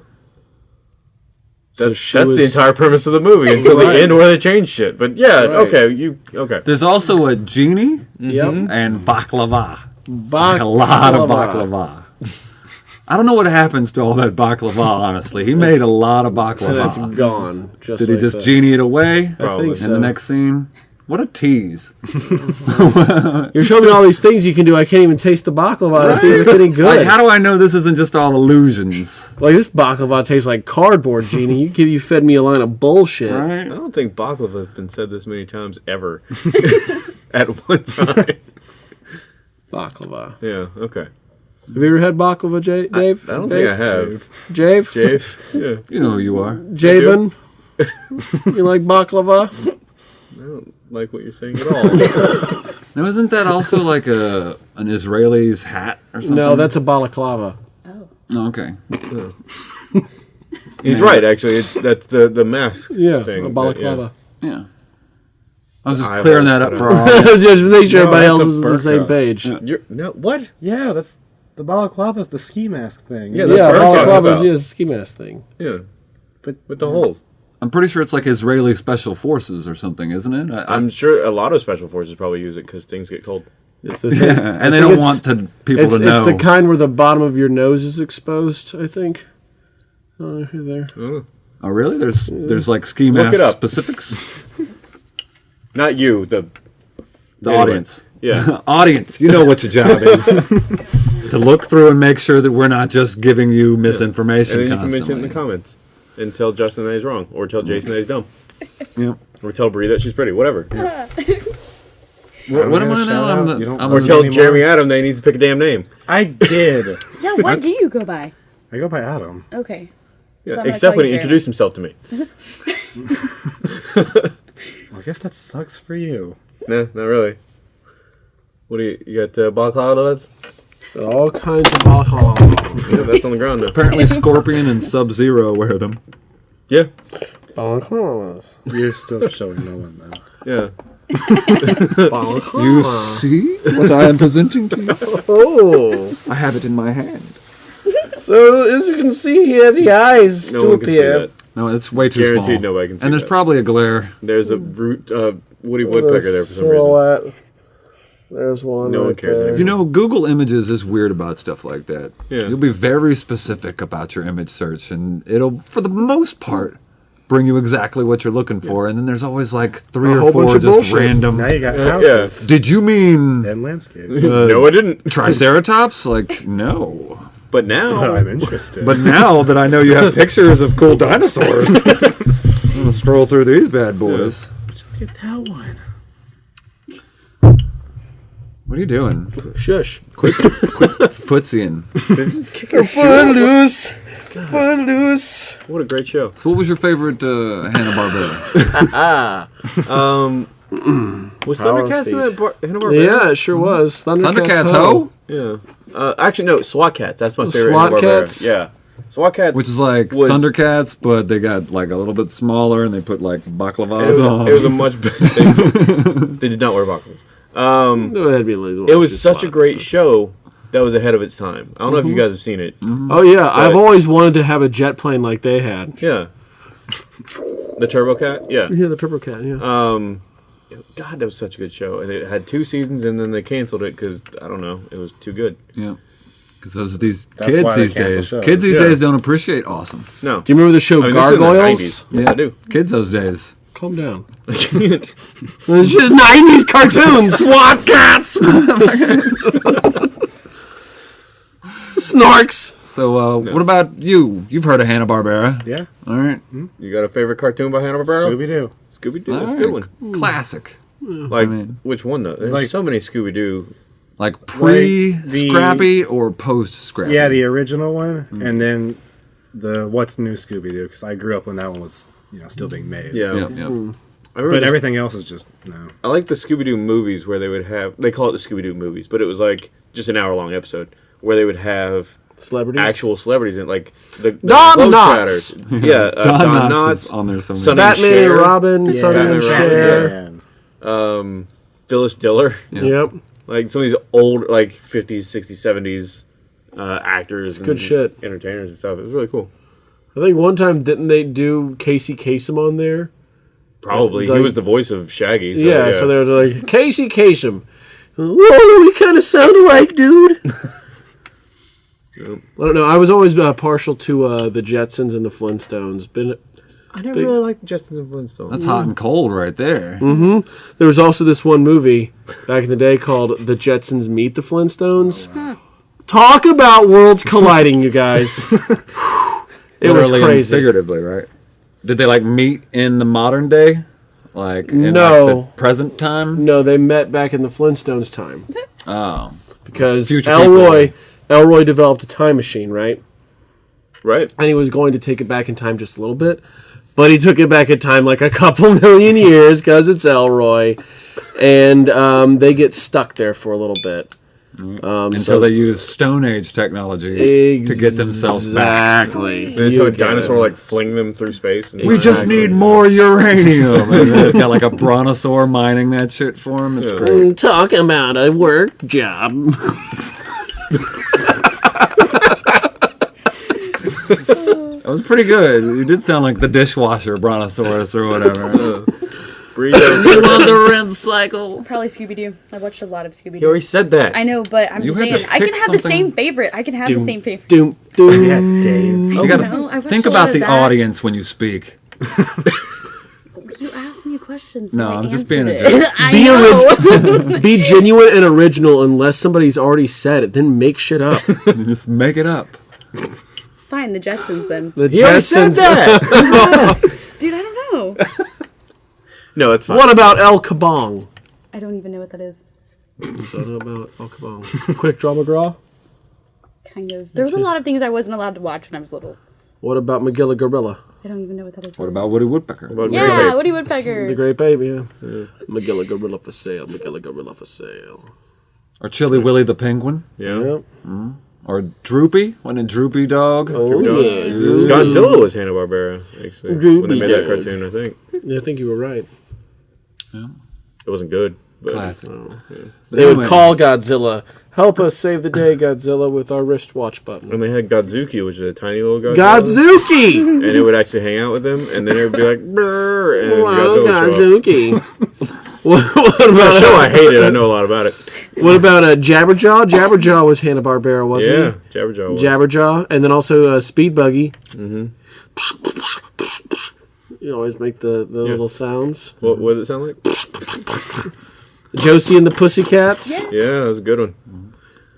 So That's, she that's the entire premise of the movie until Right. the end where they change shit. But yeah, Right. okay, you okay. there's also a genie Yep. and baklava. Bak- a lot of baklava. I don't know what happens to all that baklava. Honestly, he made a lot of That's baklava. gone. Just Did he just that. genie it away? I Probably. think In so. the next scene, what a tease! You're showing me all these things you can do. I can't even taste the baklava to see if it's any good. Like, how do I know this isn't just all illusions? Like this baklava tastes like cardboard, Genie. You give you fed me a line of bullshit. I don't think baklava has been said this many times ever at one time. Baklava. Yeah. Okay. Have you ever had baklava, J- Dave? I don't Dave? think I have. Jave? Jave. Yeah. You know who you are. Javen? you like baklava? I don't like what you're saying at all. Now, isn't that also like a an Israeli's hat or something? No, that's a balaclava. Oh. Oh, okay. He's right. Actually, it, that's the the mask. Yeah, thing. a that- balaclava. Yeah. I was just Eyeballs clearing that up for out. our audience. Just make sure No, everybody else is on the same page. Yeah. You're no what? Yeah, that's the balaclava's the ski mask thing. Yeah, that's yeah, what I'm balaclava about. is a ski mask thing. Yeah. but With the holes. I'm pretty sure it's like Israeli special forces or something, isn't it? I, I'm sure a lot of special forces probably use it because things get cold. It's the, yeah, I and they don't want to, people It's, to know. it's the kind where the bottom of your nose is exposed, I think. Oh, there. Oh. oh, really? There's there's like ski Look mask it up. specifics. Not you. The The Anyway. audience, yeah. audience, you know what your job is to look through and make sure that we're not just giving you misinformation and then you can mention it in the comments and tell Justin that he's wrong, or tell Jason that he's dumb, Yeah. or tell Brie that she's pretty, whatever. What, what am gonna I now? I'm the, I'm Or Or tell anymore? Jeremy Adam that he needs to pick a damn name. I did. Yeah, what do you go by? I go by Adam. Okay. Yeah, So except when he Jeremy. introduced himself to me. I guess that sucks for you. No, not really. What do you, you got uh, balaclava lads? All kinds of balaclava. Yeah, that's on the ground now. apparently Scorpion and Sub Zero wear them. Yeah, Balaclavas. You're still showing no one though. yeah. Balaclava. You see what I am presenting to you? Oh. I have it in my hand. So, as you can see here, the eyes No do one can see appear. that. No, it's way too Guaranteed small. nobody can see and there's that. probably a glare. There's a root uh, Woody Woodpecker there for some reason. Silhouette. There's one. No one cares there. You know, Google Images is weird about stuff like that. Yeah. You'll be very specific about your image search, and it'll, for the most part, bring you exactly what you're looking for. And then there's always like three A or four just bullshit. random. Now you got yeah. houses Did you mean and landscapes. no, I didn't. Triceratops? Like, no. But now, oh, I'm interested. But now that I know you have pictures of cool dinosaurs, I'm gonna scroll through these bad boys. look at that one. What are you doing? Shush. Quick, quick footsying. Kick your Fun loose. Fun loose. What a great show. So, what was your favorite uh, Hanna Barbera? Was Power Thundercats in that bar- Hanna-Barbera? Yeah, it sure was. Thundercats, Thundercats Ho. Ho, Yeah. Uh, actually, no. SWAT Kats. That's my favorite. SWAT Kats? Yeah. SWAT Kats. which is like Was- Thundercats, but they got like a little bit smaller and they put like It baklavas was, on. it was a much better. They, they did not wear buckles. Um, That'd be like- it was such a great show that was ahead of its time. I don't know if you Mm-hmm. guys have seen it. Oh yeah, I've always wanted to have a jet plane like they had. Yeah. The Turbo Cat. Yeah. Yeah, the Turbo Cat. Yeah. Um, God, that was such a good show, and it had two seasons, and then they canceled it because I don't know, it was too good. yeah, because those are these That's kids why they these cancel days. shows. Kids these Yeah. days don't appreciate awesome. No, do you remember the show I mean, this is in the Gargoyles? 90s. Yes, I do. Kids those days. Calm down. It's just '90s cartoons. SWAT Kats. Snorks! So, uh, what about you? You've heard of Hanna Barbera, Yeah. all right? Hmm? you got a favorite cartoon by Hanna Barbera? Scooby Doo. Scooby Doo. All That's a good one. Hmm. Classic. Like mean- which one though? There's Like- so many Scooby Doo. Like pre the- Scrappy or post Scrappy? Yeah, the original one, hmm. and then the What's New Scooby Doo because I grew up when that one was you know still being made. Yeah, yeah, yeah. I remember. But everything else is just no. I like the Scooby Doo movies where they would have. They call it the Scooby Doo movies, but it was like just an hour long episode where they would have Celebrities. actual celebrities and like the, the Don Globetrotters. Yeah, uh, Don, Don, Knotts Knotts, on there somewhere. Sonny Batman and Cher. Robin, Sonny Batman and and Robin, Cher. And um, Phyllis Diller. Yep. like some of these old like 50s 60s 70s uh, actors good shit. entertainers and stuff it was really cool I think one time didn't they do Casey Kasem on there? probably Like- he was the voice of shaggy so, yeah, so they were like Casey Kasem. Whoa, we kind of sound alike, dude. I don't know. I was always uh, partial to uh, the Jetsons and the Flintstones. Been i never big- really liked the jetsons and flintstones That's hot and cold right there. There was also this one movie back in the day called The Jetsons Meet the Flintstones. Talk about worlds colliding, you guys. it was Literally and crazy. figuratively, right? Did they like meet in the modern day? Like in No. like, the present time? No, they met back in the Flintstones time Oh. because Future Elroy Elroy developed a time machine, right? right And he was going to take it back in time just a little bit, but he took it back in time like a couple million years because it's Elroy, and um, they get stuck there for a little bit. Um, Until so- they use Stone Age technology to get themselves back. Exactly. they just have a dinosaur it. like fling them through space and We just need more uranium. and they've got like a brontosaur mining that shit for him. It's Yeah. great. Mm, Talk about a work job. That was pretty good. You did sound like the dishwasher brontosaurus or whatever. Breathe out. on the red cycle. Probably Scooby Doo. I watched a lot of Scooby Doo. you Doo. already said that I know, but I'm You just had to saying I can pick have the something- same favorite. I can have the same favorite. Doom, doom. yeah, Dave. You gotta know, I watched think a lot about of the that. audience when you speak. You asked me a question. So No, I I'm just being a it. jerk. I Be know. Be genuine and original unless somebody's already said it. Then make shit up. Just make it up. Fine, the Jetsons then. The you already said Jetsons. that Dude, I don't know. No it's fine What about El Kabong? I don't even know what that is. Don't know about El Kabong. Quick Draw McGraw. Kind of. There was a lot of things I wasn't allowed to watch when I was little. What about Magilla Gorilla? I don't even know what that is. What about Woody Woodpecker? About Yeah, Mary Woody Woodpecker. The Great Baby, yeah. Magilla Gorilla for sale. Magilla Gorilla for sale. Or Chilly Willy the Penguin? yeah Yep. Mm. Or Droopy? Wasn't it Droopy Dog? Oh, Dog. yeah. Godzilla was Hanna Barbera actually when they made that cartoon I think Yeah, I think you were right. It wasn't good but Classic. They would call Godzilla, help us save the day, Godzilla, with our wristwatch button. and they had Godzooky which is a tiny little Godzilla Godzooky! and it would actually hang out with them, and then it would be like, Brr, and wow, Godzilla would show up. Godzooky. what, what The about show I hated. I know a lot about it. what about uh, Jabberjaw? Jabberjaw was Hanna Barbera, wasn't Yeah, he? Jabberjaw. Was. Jabberjaw, and then also uh, Speed Buggy. Mm-hmm. You always make the, the little sounds. What, what does it sound like? Josie and the Pussycats. Yeah, that was a good one.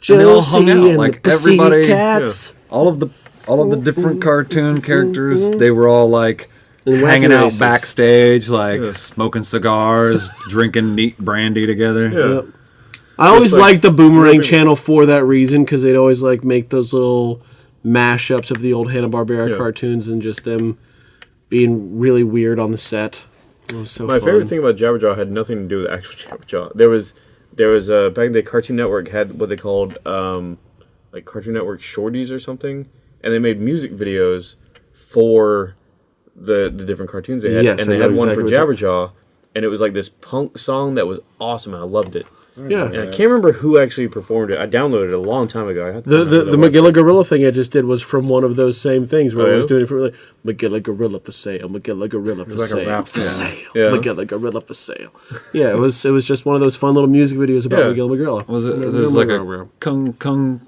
And they all Josie hung out, and like, the everybody- Pussycats. All of the all of the different cartoon characters, they were all like And hanging out Races. backstage, like smoking cigars, drinking neat brandy together. Yeah. Yep. I always like- liked the Boomerang Movie- channel for that reason because they'd always like make those little mashups of the old Hanna Barbera Yeah. cartoons and just them being really weird on the set. It was so My fun. favorite thing about Jabberjaw had nothing to do with actual Jabberjaw. There was there was uh, back in the day, Cartoon Network had what they called um, like Cartoon Network shorties or something, and they made music videos for the the different cartoons they had, Yes, and they had one for Jabberjaw, and it was like this punk song that was awesome. and I loved it. Yeah. And I can't remember who actually performed it. I downloaded it a long time ago. I The the, the website. Magilla Gorilla thing I just did was from one of those same things where Oh, I was oh, yeah? doing it for like Magilla Gorilla for sale, Magilla Gorilla for like a sale, rap for sale, Yeah. Magilla Gorilla for sale. Yeah, it was it was just one of those fun little music videos about Yeah. Magilla Gorilla. Was it? Magilla There's like a Kung Kung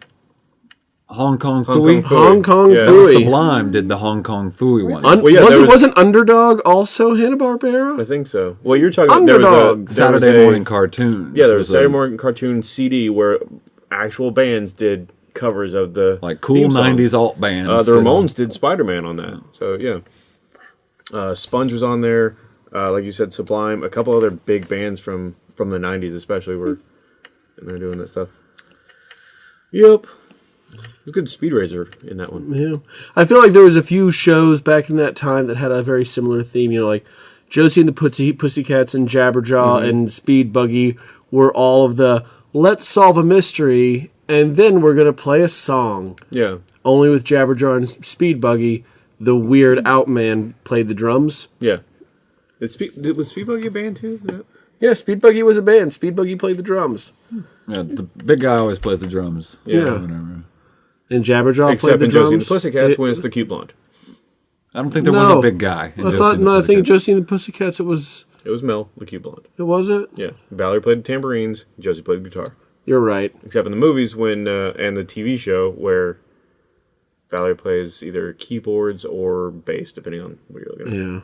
Hong Kong Hong Phooey. Kong Phooey. Hong Kong Yeah. Phooey. Sublime did the Hong Kong Phooey one. Un- Well, yeah, was, was, wasn't Underdog also Hanna Barbera? I think so. Well, you're talking about there was a Underdog. there was Saturday a- morning cartoons. Yeah, there was a- Saturday morning cartoon CD where actual bands did covers of the like cool theme songs. '90s alt bands. Uh, the did- Ramones did Spider Man on that. So yeah, uh, Sponge was on there. Uh, like you said, Sublime. A couple other big bands from from the '90s, especially, were in there doing that stuff. Yep, a good Speed Racer in that one. Yeah, I feel like there was a few shows back in that time that had a very similar theme. You know, like Josie and the Pussy Pussycats and Jabberjaw Mm-hmm. and Speed Buggy were all of the let's solve a mystery and then we're gonna play a song. Yeah, Only with Jabberjaw and Speed Buggy, the weird out man played the drums. yeah. Did Speed, did, was Speed Buggy a band too? Is Yeah, Speed Buggy was a band. Speed Buggy played the drums, Yeah, the big guy always plays the drums. Yeah. Whatever. And Jabberjaw played Except the in drums. Josie and the Pussycats It- when it's the cute blonde. I don't think there No. was a big guy. In I Josie thought and the no, I think Pussycats. Josie and the Pussycats. It was. It was Mel, the cute blonde. It was it. Yeah, Valerie played the tambourines. Josie played the guitar. You're right. Except in the movies when uh, and the TV show where Valerie plays either keyboards or bass, depending on what you're looking at. Yeah.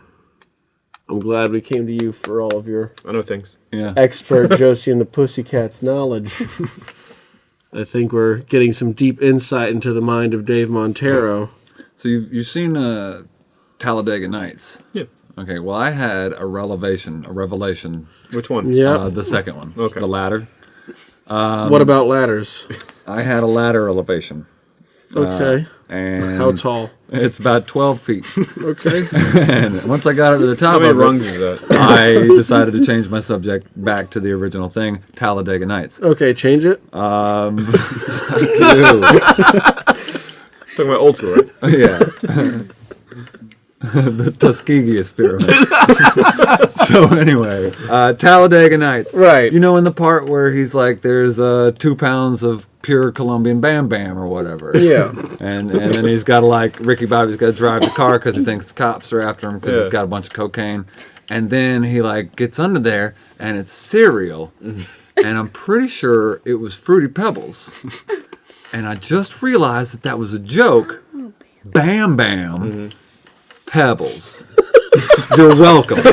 I'm glad we came to you for all of your I know things. Yeah. expert Josie and the Pussycats knowledge. I think we're getting some deep insight into the mind of Dave Montero. So you've you've seen uh, Talladega Nights. Yeah. Okay. Well, I had a revelation. A revelation. Which one? Yeah. Uh, the second one. Okay. The ladder. what about ladders? I had a ladder elevation. Okay. And How tall? It's about 12 feet. Okay. and once I got up to the top How many of rungs it, is that? I decided to change my subject back to the original thing, Talladega Nights. Okay, change it. Um. Talking about old school, right? yeah. the Tuskegee experiment. so anyway, uh, Talladega Nights. Right. You know, in the part where he's like, "There's uh, two pounds of pure Colombian Bam Bam or whatever." Yeah. And and then he's got to like Ricky Bobby's got to drive the car because he thinks the cops are after him because Yeah. he's got a bunch of cocaine. And then he like gets under there and it's cereal, and I'm pretty sure it was Fruity Pebbles. And I just realized that that was a joke. Bam Bam Pebbles. You're welcome.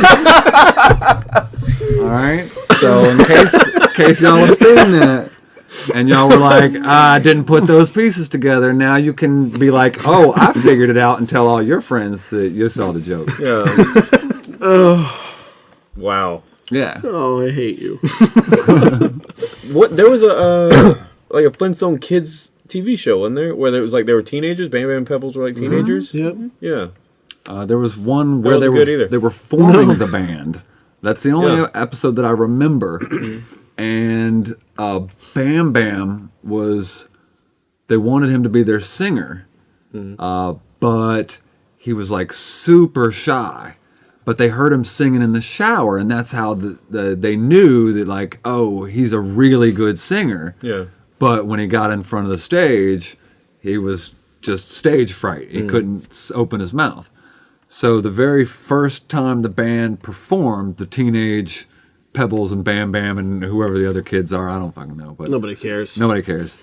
All right. So in case in case y'all have seen that and y'all were like, "Ah, I didn't put those pieces together. Now you can be like, oh, I figured it out and tell all your friends that you saw the joke. Yeah. oh. wow. Yeah. Oh, I hate you. What? There was a uh, like a Flintstone Kids TV show, wasn't there? Where there was like they were teenagers. Bam Bam Pebbles were like teenagers. Yep. Yeah. Uh, there was one where they were either. they were forming the band. That's the only Yeah. episode that I remember. and uh, Bam Bam was they wanted him to be their singer, Mm-hmm. uh, but he was like super shy. But they heard him singing in the shower, and that's how the, the they knew that like, oh, he's a really good singer. Yeah. But when he got in front of the stage, he was just stage fright. He couldn't open his mouth. So the very first time the band performed, the teenage Pebbles and Bam Bam and whoever the other kids are, I don't fucking know, but Nobody cares. nobody cares.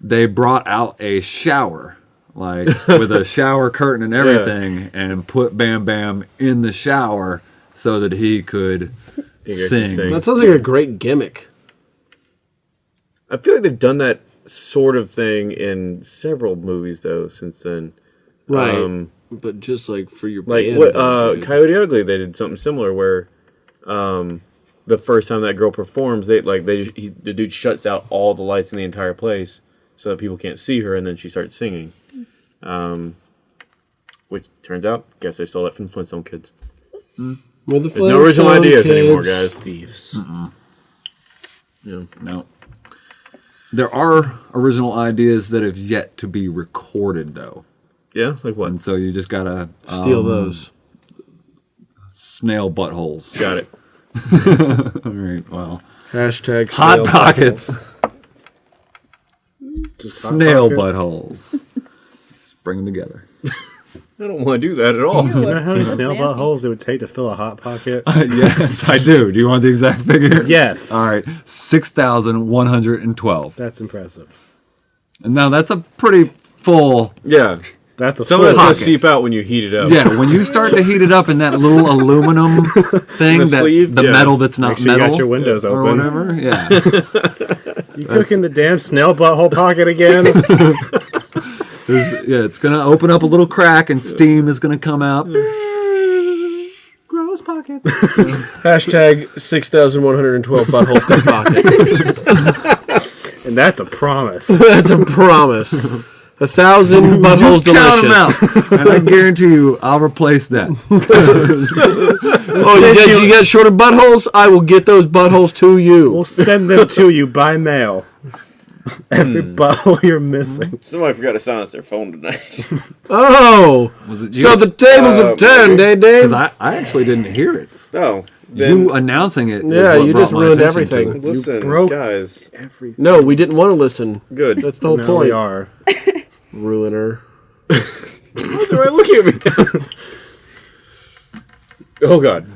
They brought out a shower, like with a shower curtain and everything, and put Bam Bam in the shower so that he could sing. sing. That sounds like a great gimmick. I feel like they've done that sort of thing in several movies though since then. Right. Um, but just like for your like band, what uh. Coyote Ugly they did something similar where um the first time that girl performs, they like they he, the dude shuts out all the lights in the entire place so that people can't see her, and then she starts singing. Um, which turns out, guess they stole that from Flintstone Kids. With the There's no original Flintstone ideas anymore, guys. Thieves. Yeah. No. There are original ideas that have yet to be recorded, though, Yeah, like what? and so you just gotta Steal um, those. snail buttholes. Got it. All right. Well, Hashtag hot snail pockets, Hot snail Pockets. buttholes. Let's bring them together. I don't want to do that at all. You know how many snail nasty. buttholes it would take to fill a hot pocket? yes, I do. Do you want the exact figure? yes. All right, six thousand one hundred and twelve. That's impressive. And now that's a pretty full. yeah. That's a Some full of that's gonna seep out when you heat it up. Yeah, when you start to heat it up in that little aluminum thing, The that sleeve? the Yeah. metal that's not Make sure you got your windows or open. whatever. Yeah, You cooking the damn snail butthole pocket again? There's- yeah, it's gonna open up a little crack and steam is gonna come out. Gross pocket. Hashtag 6,112 buttholes per pocket. And that's a promise. That's a promise. A thousand buttholes Count 'em delicious. and I guarantee you, I'll replace that. Oh, you get, you get shorter buttholes? I will get those buttholes to you. We'll send them to you by mail. Every butthole you're missing. Somebody forgot to silence their phone tonight. Oh, Was it so the tables Uh, have turned, eh, Dave? Because I, I actually didn't hear it. oh, then you announcing it. Yeah, what you just my ruined everything. it. listen, broke- guys. Everything. No, we didn't want to listen. Good. That's the whole Now point. we are. Ruiner. What's the right looking at me? oh God.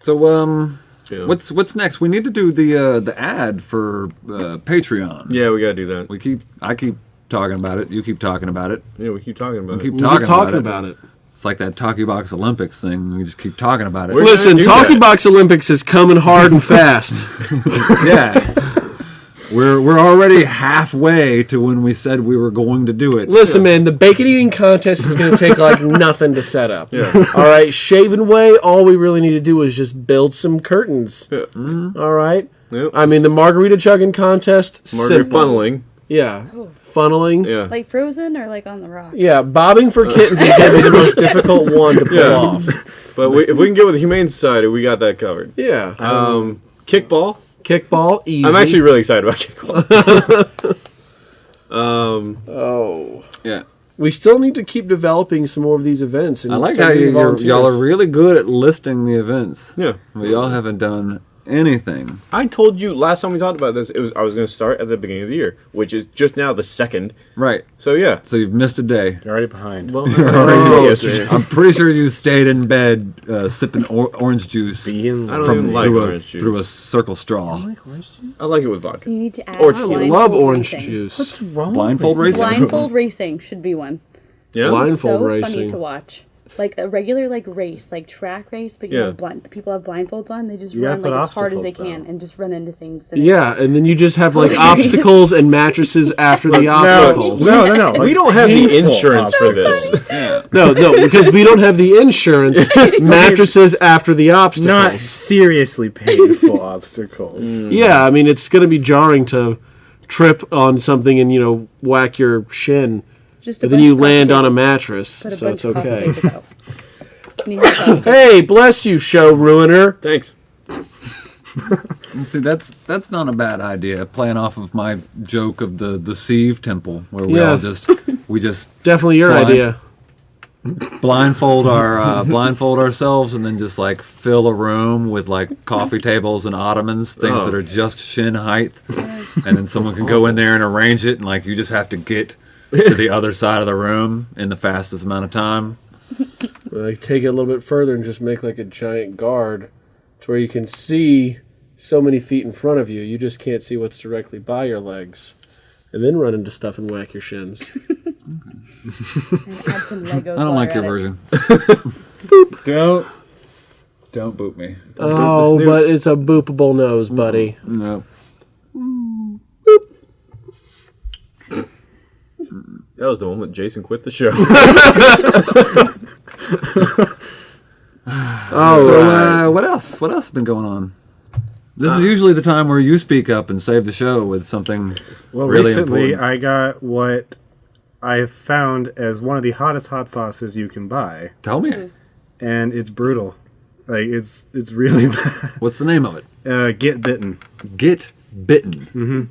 So, um, Yeah. what's what's next? We need to do the uh, the ad for uh, Patreon. Yeah, we gotta do that. We keep I keep talking about it. You keep talking about it. Yeah, we keep talking about Keep it. We talking, keep talking about, about it. it. It's like that Talkie Box Olympics thing. We just keep talking about it. We're- Listen, Talkie that. Box Olympics is coming hard and fast. yeah. We're we're already halfway to when we said we were going to do it. Listen, man, the bacon eating contest is going to take like nothing to set up. Yeah. All right, shaven way. All we really need to do is just build some curtains. Yeah. All right. Yep. I mean, the margarita chugging contest. Margarita simple. funneling. Yeah. Funneling. Yeah. Like frozen or like on the rock? Yeah, bobbing for kittens is going to be the most difficult one to pull Yeah. off. But we, if we can get with the Humane Society, we got that covered. Yeah. Um, kickball. Kickball, easy. I'm actually really excited about kickball. um, Oh. Yeah. We still need to keep developing some more of these events. And I like how you, getting you're, volunteers. y'all are really good at listing the events. yeah. But y'all haven't done anything. I told you last time we talked about this. It was I was going to start at the beginning of the year, which is just now the second. Right. So yeah. So you've missed a day. You're already behind. Well, Oh, yesterday. I'm pretty sure you stayed in bed uh, sipping or- orange juice Being I don't from even like through, a, juice. through a circle straw. I like it with vodka. You need to add Or I tequila. love orange racing. juice. What's wrong? Blindfold racing. Blindfold racing should be one. Yeah. Blind- so Blindfold funny to watch. Like a regular like race, like track race, but you Yeah. have blind people have blindfolds on. They just You run like as hard as they can though. and just run into things. and Yeah, and then you just have like obstacles and mattresses after the No, obstacles. no, no, no. We don't have the insurance for obstacles. this. No, no, because we don't have the insurance. mattresses after the obstacles. Not seriously painful obstacles. Mm. Yeah, I mean it's going to be jarring to trip on something and you know whack your shin, Just but then you land on a mattress, Put a so bunch it's of okay. tables out. Need your. Hey, bless you, show ruiner. Thanks. You See, that's that's not a bad idea. Playing off of my joke of the the Sieve Temple, where we Yeah. all just we just Definitely your Blind. idea. blindfold our uh, blindfold ourselves and then just like fill a room with like coffee tables and ottomans, things Oh. that are just shin height, and then someone can go in there and arrange it, and like you just have to get to the other side of the room in the fastest amount of time. Like take it a little bit further and just make like a giant guard, to where you can see so many feet in front of you. You just can't see what's directly by your legs, and then run into stuff and whack your shins. And add some Legos. I don't like your at it. version. don't don't boot me. oh, snoot. but it's a boopable nose, buddy. No. That was the moment Jason quit the show. Oh, So, right. uh, what else? What else has been going on? This is usually the time where you speak up and save the show with something Well, really recently important. I got what I found as one of the hottest hot sauces you can buy, Tell me, and it's brutal. Like it's it's really bad. what's the name of it? Uh, Get bitten. Get bitten.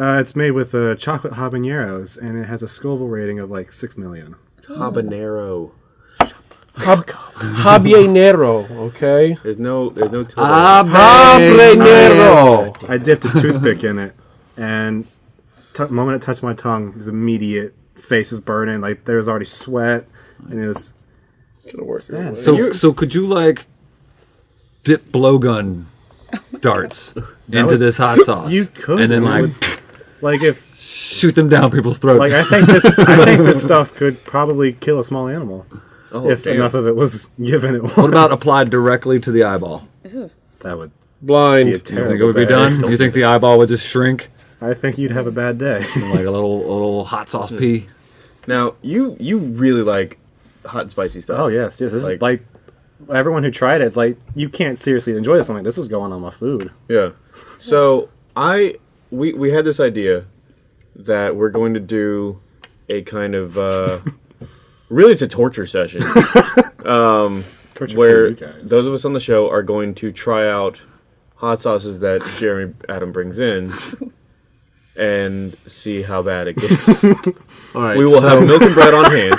Uh, it's made with uh, chocolate habaneros, and it has a Scoville rating of like six million. Habanero. Hab- habanero, okay? There's no, there's no. tilde. Habanero. I dipped a toothpick in it, and t- moment it touched my tongue, it was immediate. Face is burning, like there was already sweat, and it was. Gonna work your bad. way. So, so could you like dip blowgun darts into would- this hot sauce? You could, and then like would- Like if, shoot them down people's throats. like I think this, I think this stuff could probably kill a small animal Oh, if damn. enough of it was given it. what about applied directly to the eyeball? that? Would Blind. be a You think it would be day. done? You think the eyeball would just shrink I think you'd have a bad day. like a little a little hot sauce pea? Now you you really like hot and spicy stuff. Oh yes, yes. This Like- is like everyone who tried it, it's like you can't seriously enjoy this. I'm like, this is going on my food. Yeah. So I we we had this idea that we're going to do a kind of uh really it's a torture session Torture where for you guys. those of us on the show are going to try out hot sauces that Jeremy Adam brings in and see how bad it gets. All right. we will so- have milk and bread on hand.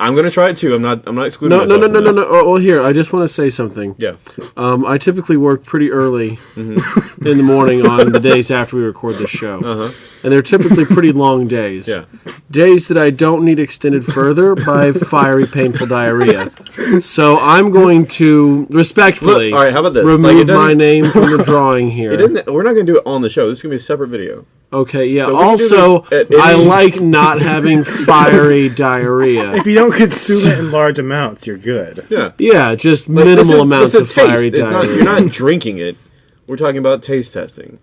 I'm going to try it too. I'm not I'm not excluding No, no, no, myself no, from no, no. Oh, well, here, I just want to say something. Yeah. Um, I typically work pretty early in the morning on the days after we record this show. Uh-huh. And they're typically pretty long days. Yeah. Days that I don't need extended further by fiery, painful diarrhea. So I'm going to respectfully Look, all right, how about this? Like, remove it doesn't- my name from the drawing here. It isn't, we're not going to do it on the show. This is going to be a separate video. Okay, yeah. So we can do also, I like not having fiery diarrhea. if you don't consume it in large amounts, you're good. Yeah. Yeah, just But minimal is- amounts of taste. fiery It's diarrhea. not, you're not drinking it. We're talking about taste testing.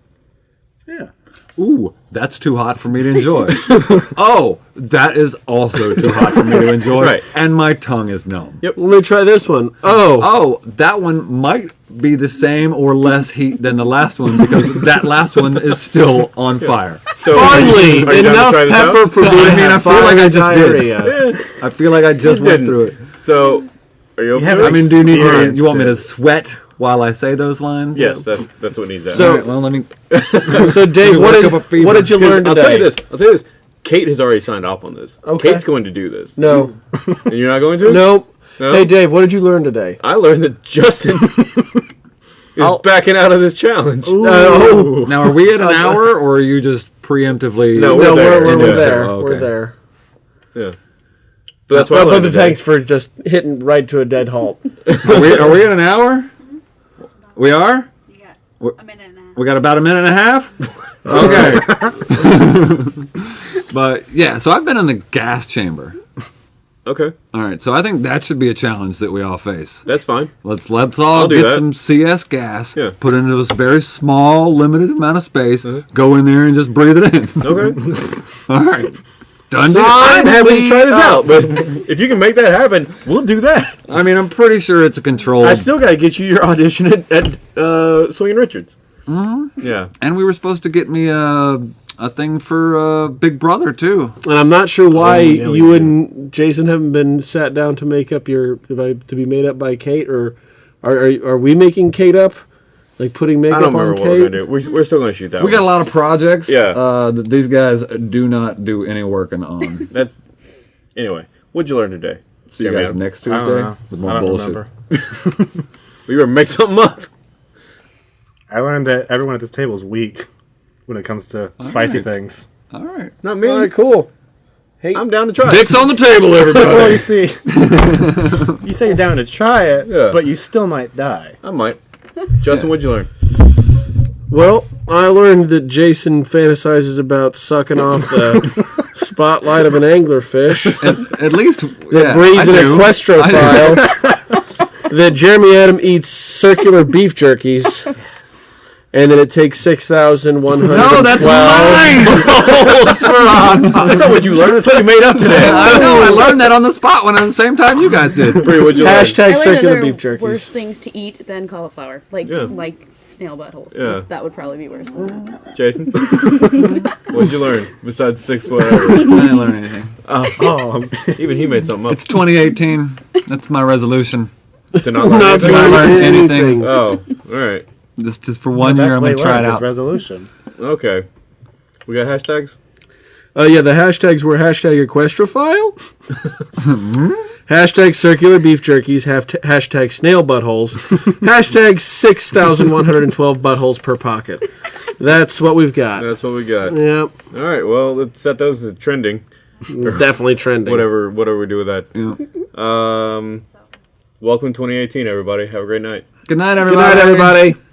Yeah. Ooh, that's too hot for me to enjoy. oh, that is also too hot for me to enjoy. Right. And my tongue is numb. Yep. Let me try this one. Oh, Oh, that one might be the same or less heat than the last one because that last one is still on fire. So finally, are you down to enough try out? pepper for me I to mean, have I feel like I fiery just did. I feel like I just went didn't. through it. So, are you open have I mean, do you need to, you want me to sweat while I say those lines? Yes, that's that's what needs to So- happen. All right, well, let me. So, Dave, what did, up a fever. what did you 'Cause learn today? I'll tell you this. I'll tell you this. Kate has already signed off on this. Okay. Kate's going to do this. No, And you're not going to? no. No? Hey, Dave, what did you learn today? I learned that Justin is I'll- backing out of this challenge. Oh, Now, are we at an hour or are you just preemptively? No, no, we're there. we're, we're, Yeah. we're there. Oh, We're there. Yeah. But that's what I But, learned but thanks for just hitting right to a dead halt. Are we, are we at an hour? We are? You What- got a minute and a half. We got about a minute and a half? Okay. but yeah, so I've been in the gas chamber. Okay. All right, so I think that should be a challenge that we all face. That's fine. Let's let's all get that. some CS gas, Yeah. Put into this very small, limited amount of space, uh-huh. go in there and just breathe it in. Okay. all right, done. deal. I'm happy to try this up. out, but if you can make that happen, we'll do that. I mean, I'm pretty sure it's a control. I still got to get you your audition at, at uh, Swinging Richards. Mm-hmm. Yeah. and we were supposed to get me a a thing for uh, Big Brother too. And I'm not sure why Oh, yeah, you do. and Jason haven't been sat down to make up your to be made up by Kate, or are are, are we making Kate up? Like putting makeup I don't remember on what Kate? we're going to do. We're, we're still going to shoot that We one. got a lot of projects. Yeah. uh, that these guys do not do any working on. That's Anyway, what'd you learn today? See you Jeremy guys Adam? next I don't Tuesday know. with I more don't bullshit. remember. We were make something up. I learned that everyone at this table is weak when it comes to spicy right. things. All right. Not me. All right, cool. Hey, I'm down to try. It. Dicks on the table, Well, everybody. you see, you say you're down to try it, Yeah. but you still might die. I might. Justin, what'd you learn? Well, I learned that Jason fantasizes about sucking off the spotlight of an anglerfish. At least yeah, Breeze I an do. equestrophile. that Jeremy Adam eats circular beef jerkies. And then it takes six thousand one hundred. No, that's mine. That's not what you learned. That's what you made up today. I know. I learned that on the spot when at the same time you guys did. Brie, what'd you learn? I Hashtag learned circular beef jerky? jerkies. worse things to eat than cauliflower, like Yeah. like snail buttholes. Yeah. That's- That would probably be worse. Jason? what'd you learn besides six whatever? I didn't learn anything. Uh, oh, um, Even he made something up. It's 2018. That's my resolution. To not learn Not anything? learn anything. anything. Oh, all right. This just for one that's year. I'm gonna try it out. resolution. Okay. We got hashtags? Uh, yeah, the hashtags were hashtag equestrophile, hashtag circular beef jerkies, hashtag snail buttholes, hashtag 6,112 buttholes per pocket. That's what we've got. That's what we got. Yep, All right. Well, let's set those as trending. definitely trending. Whatever, whatever we do with that. Yeah. Um, welcome 2018, everybody. Have a great night. Good night, everybody. Good night, everybody.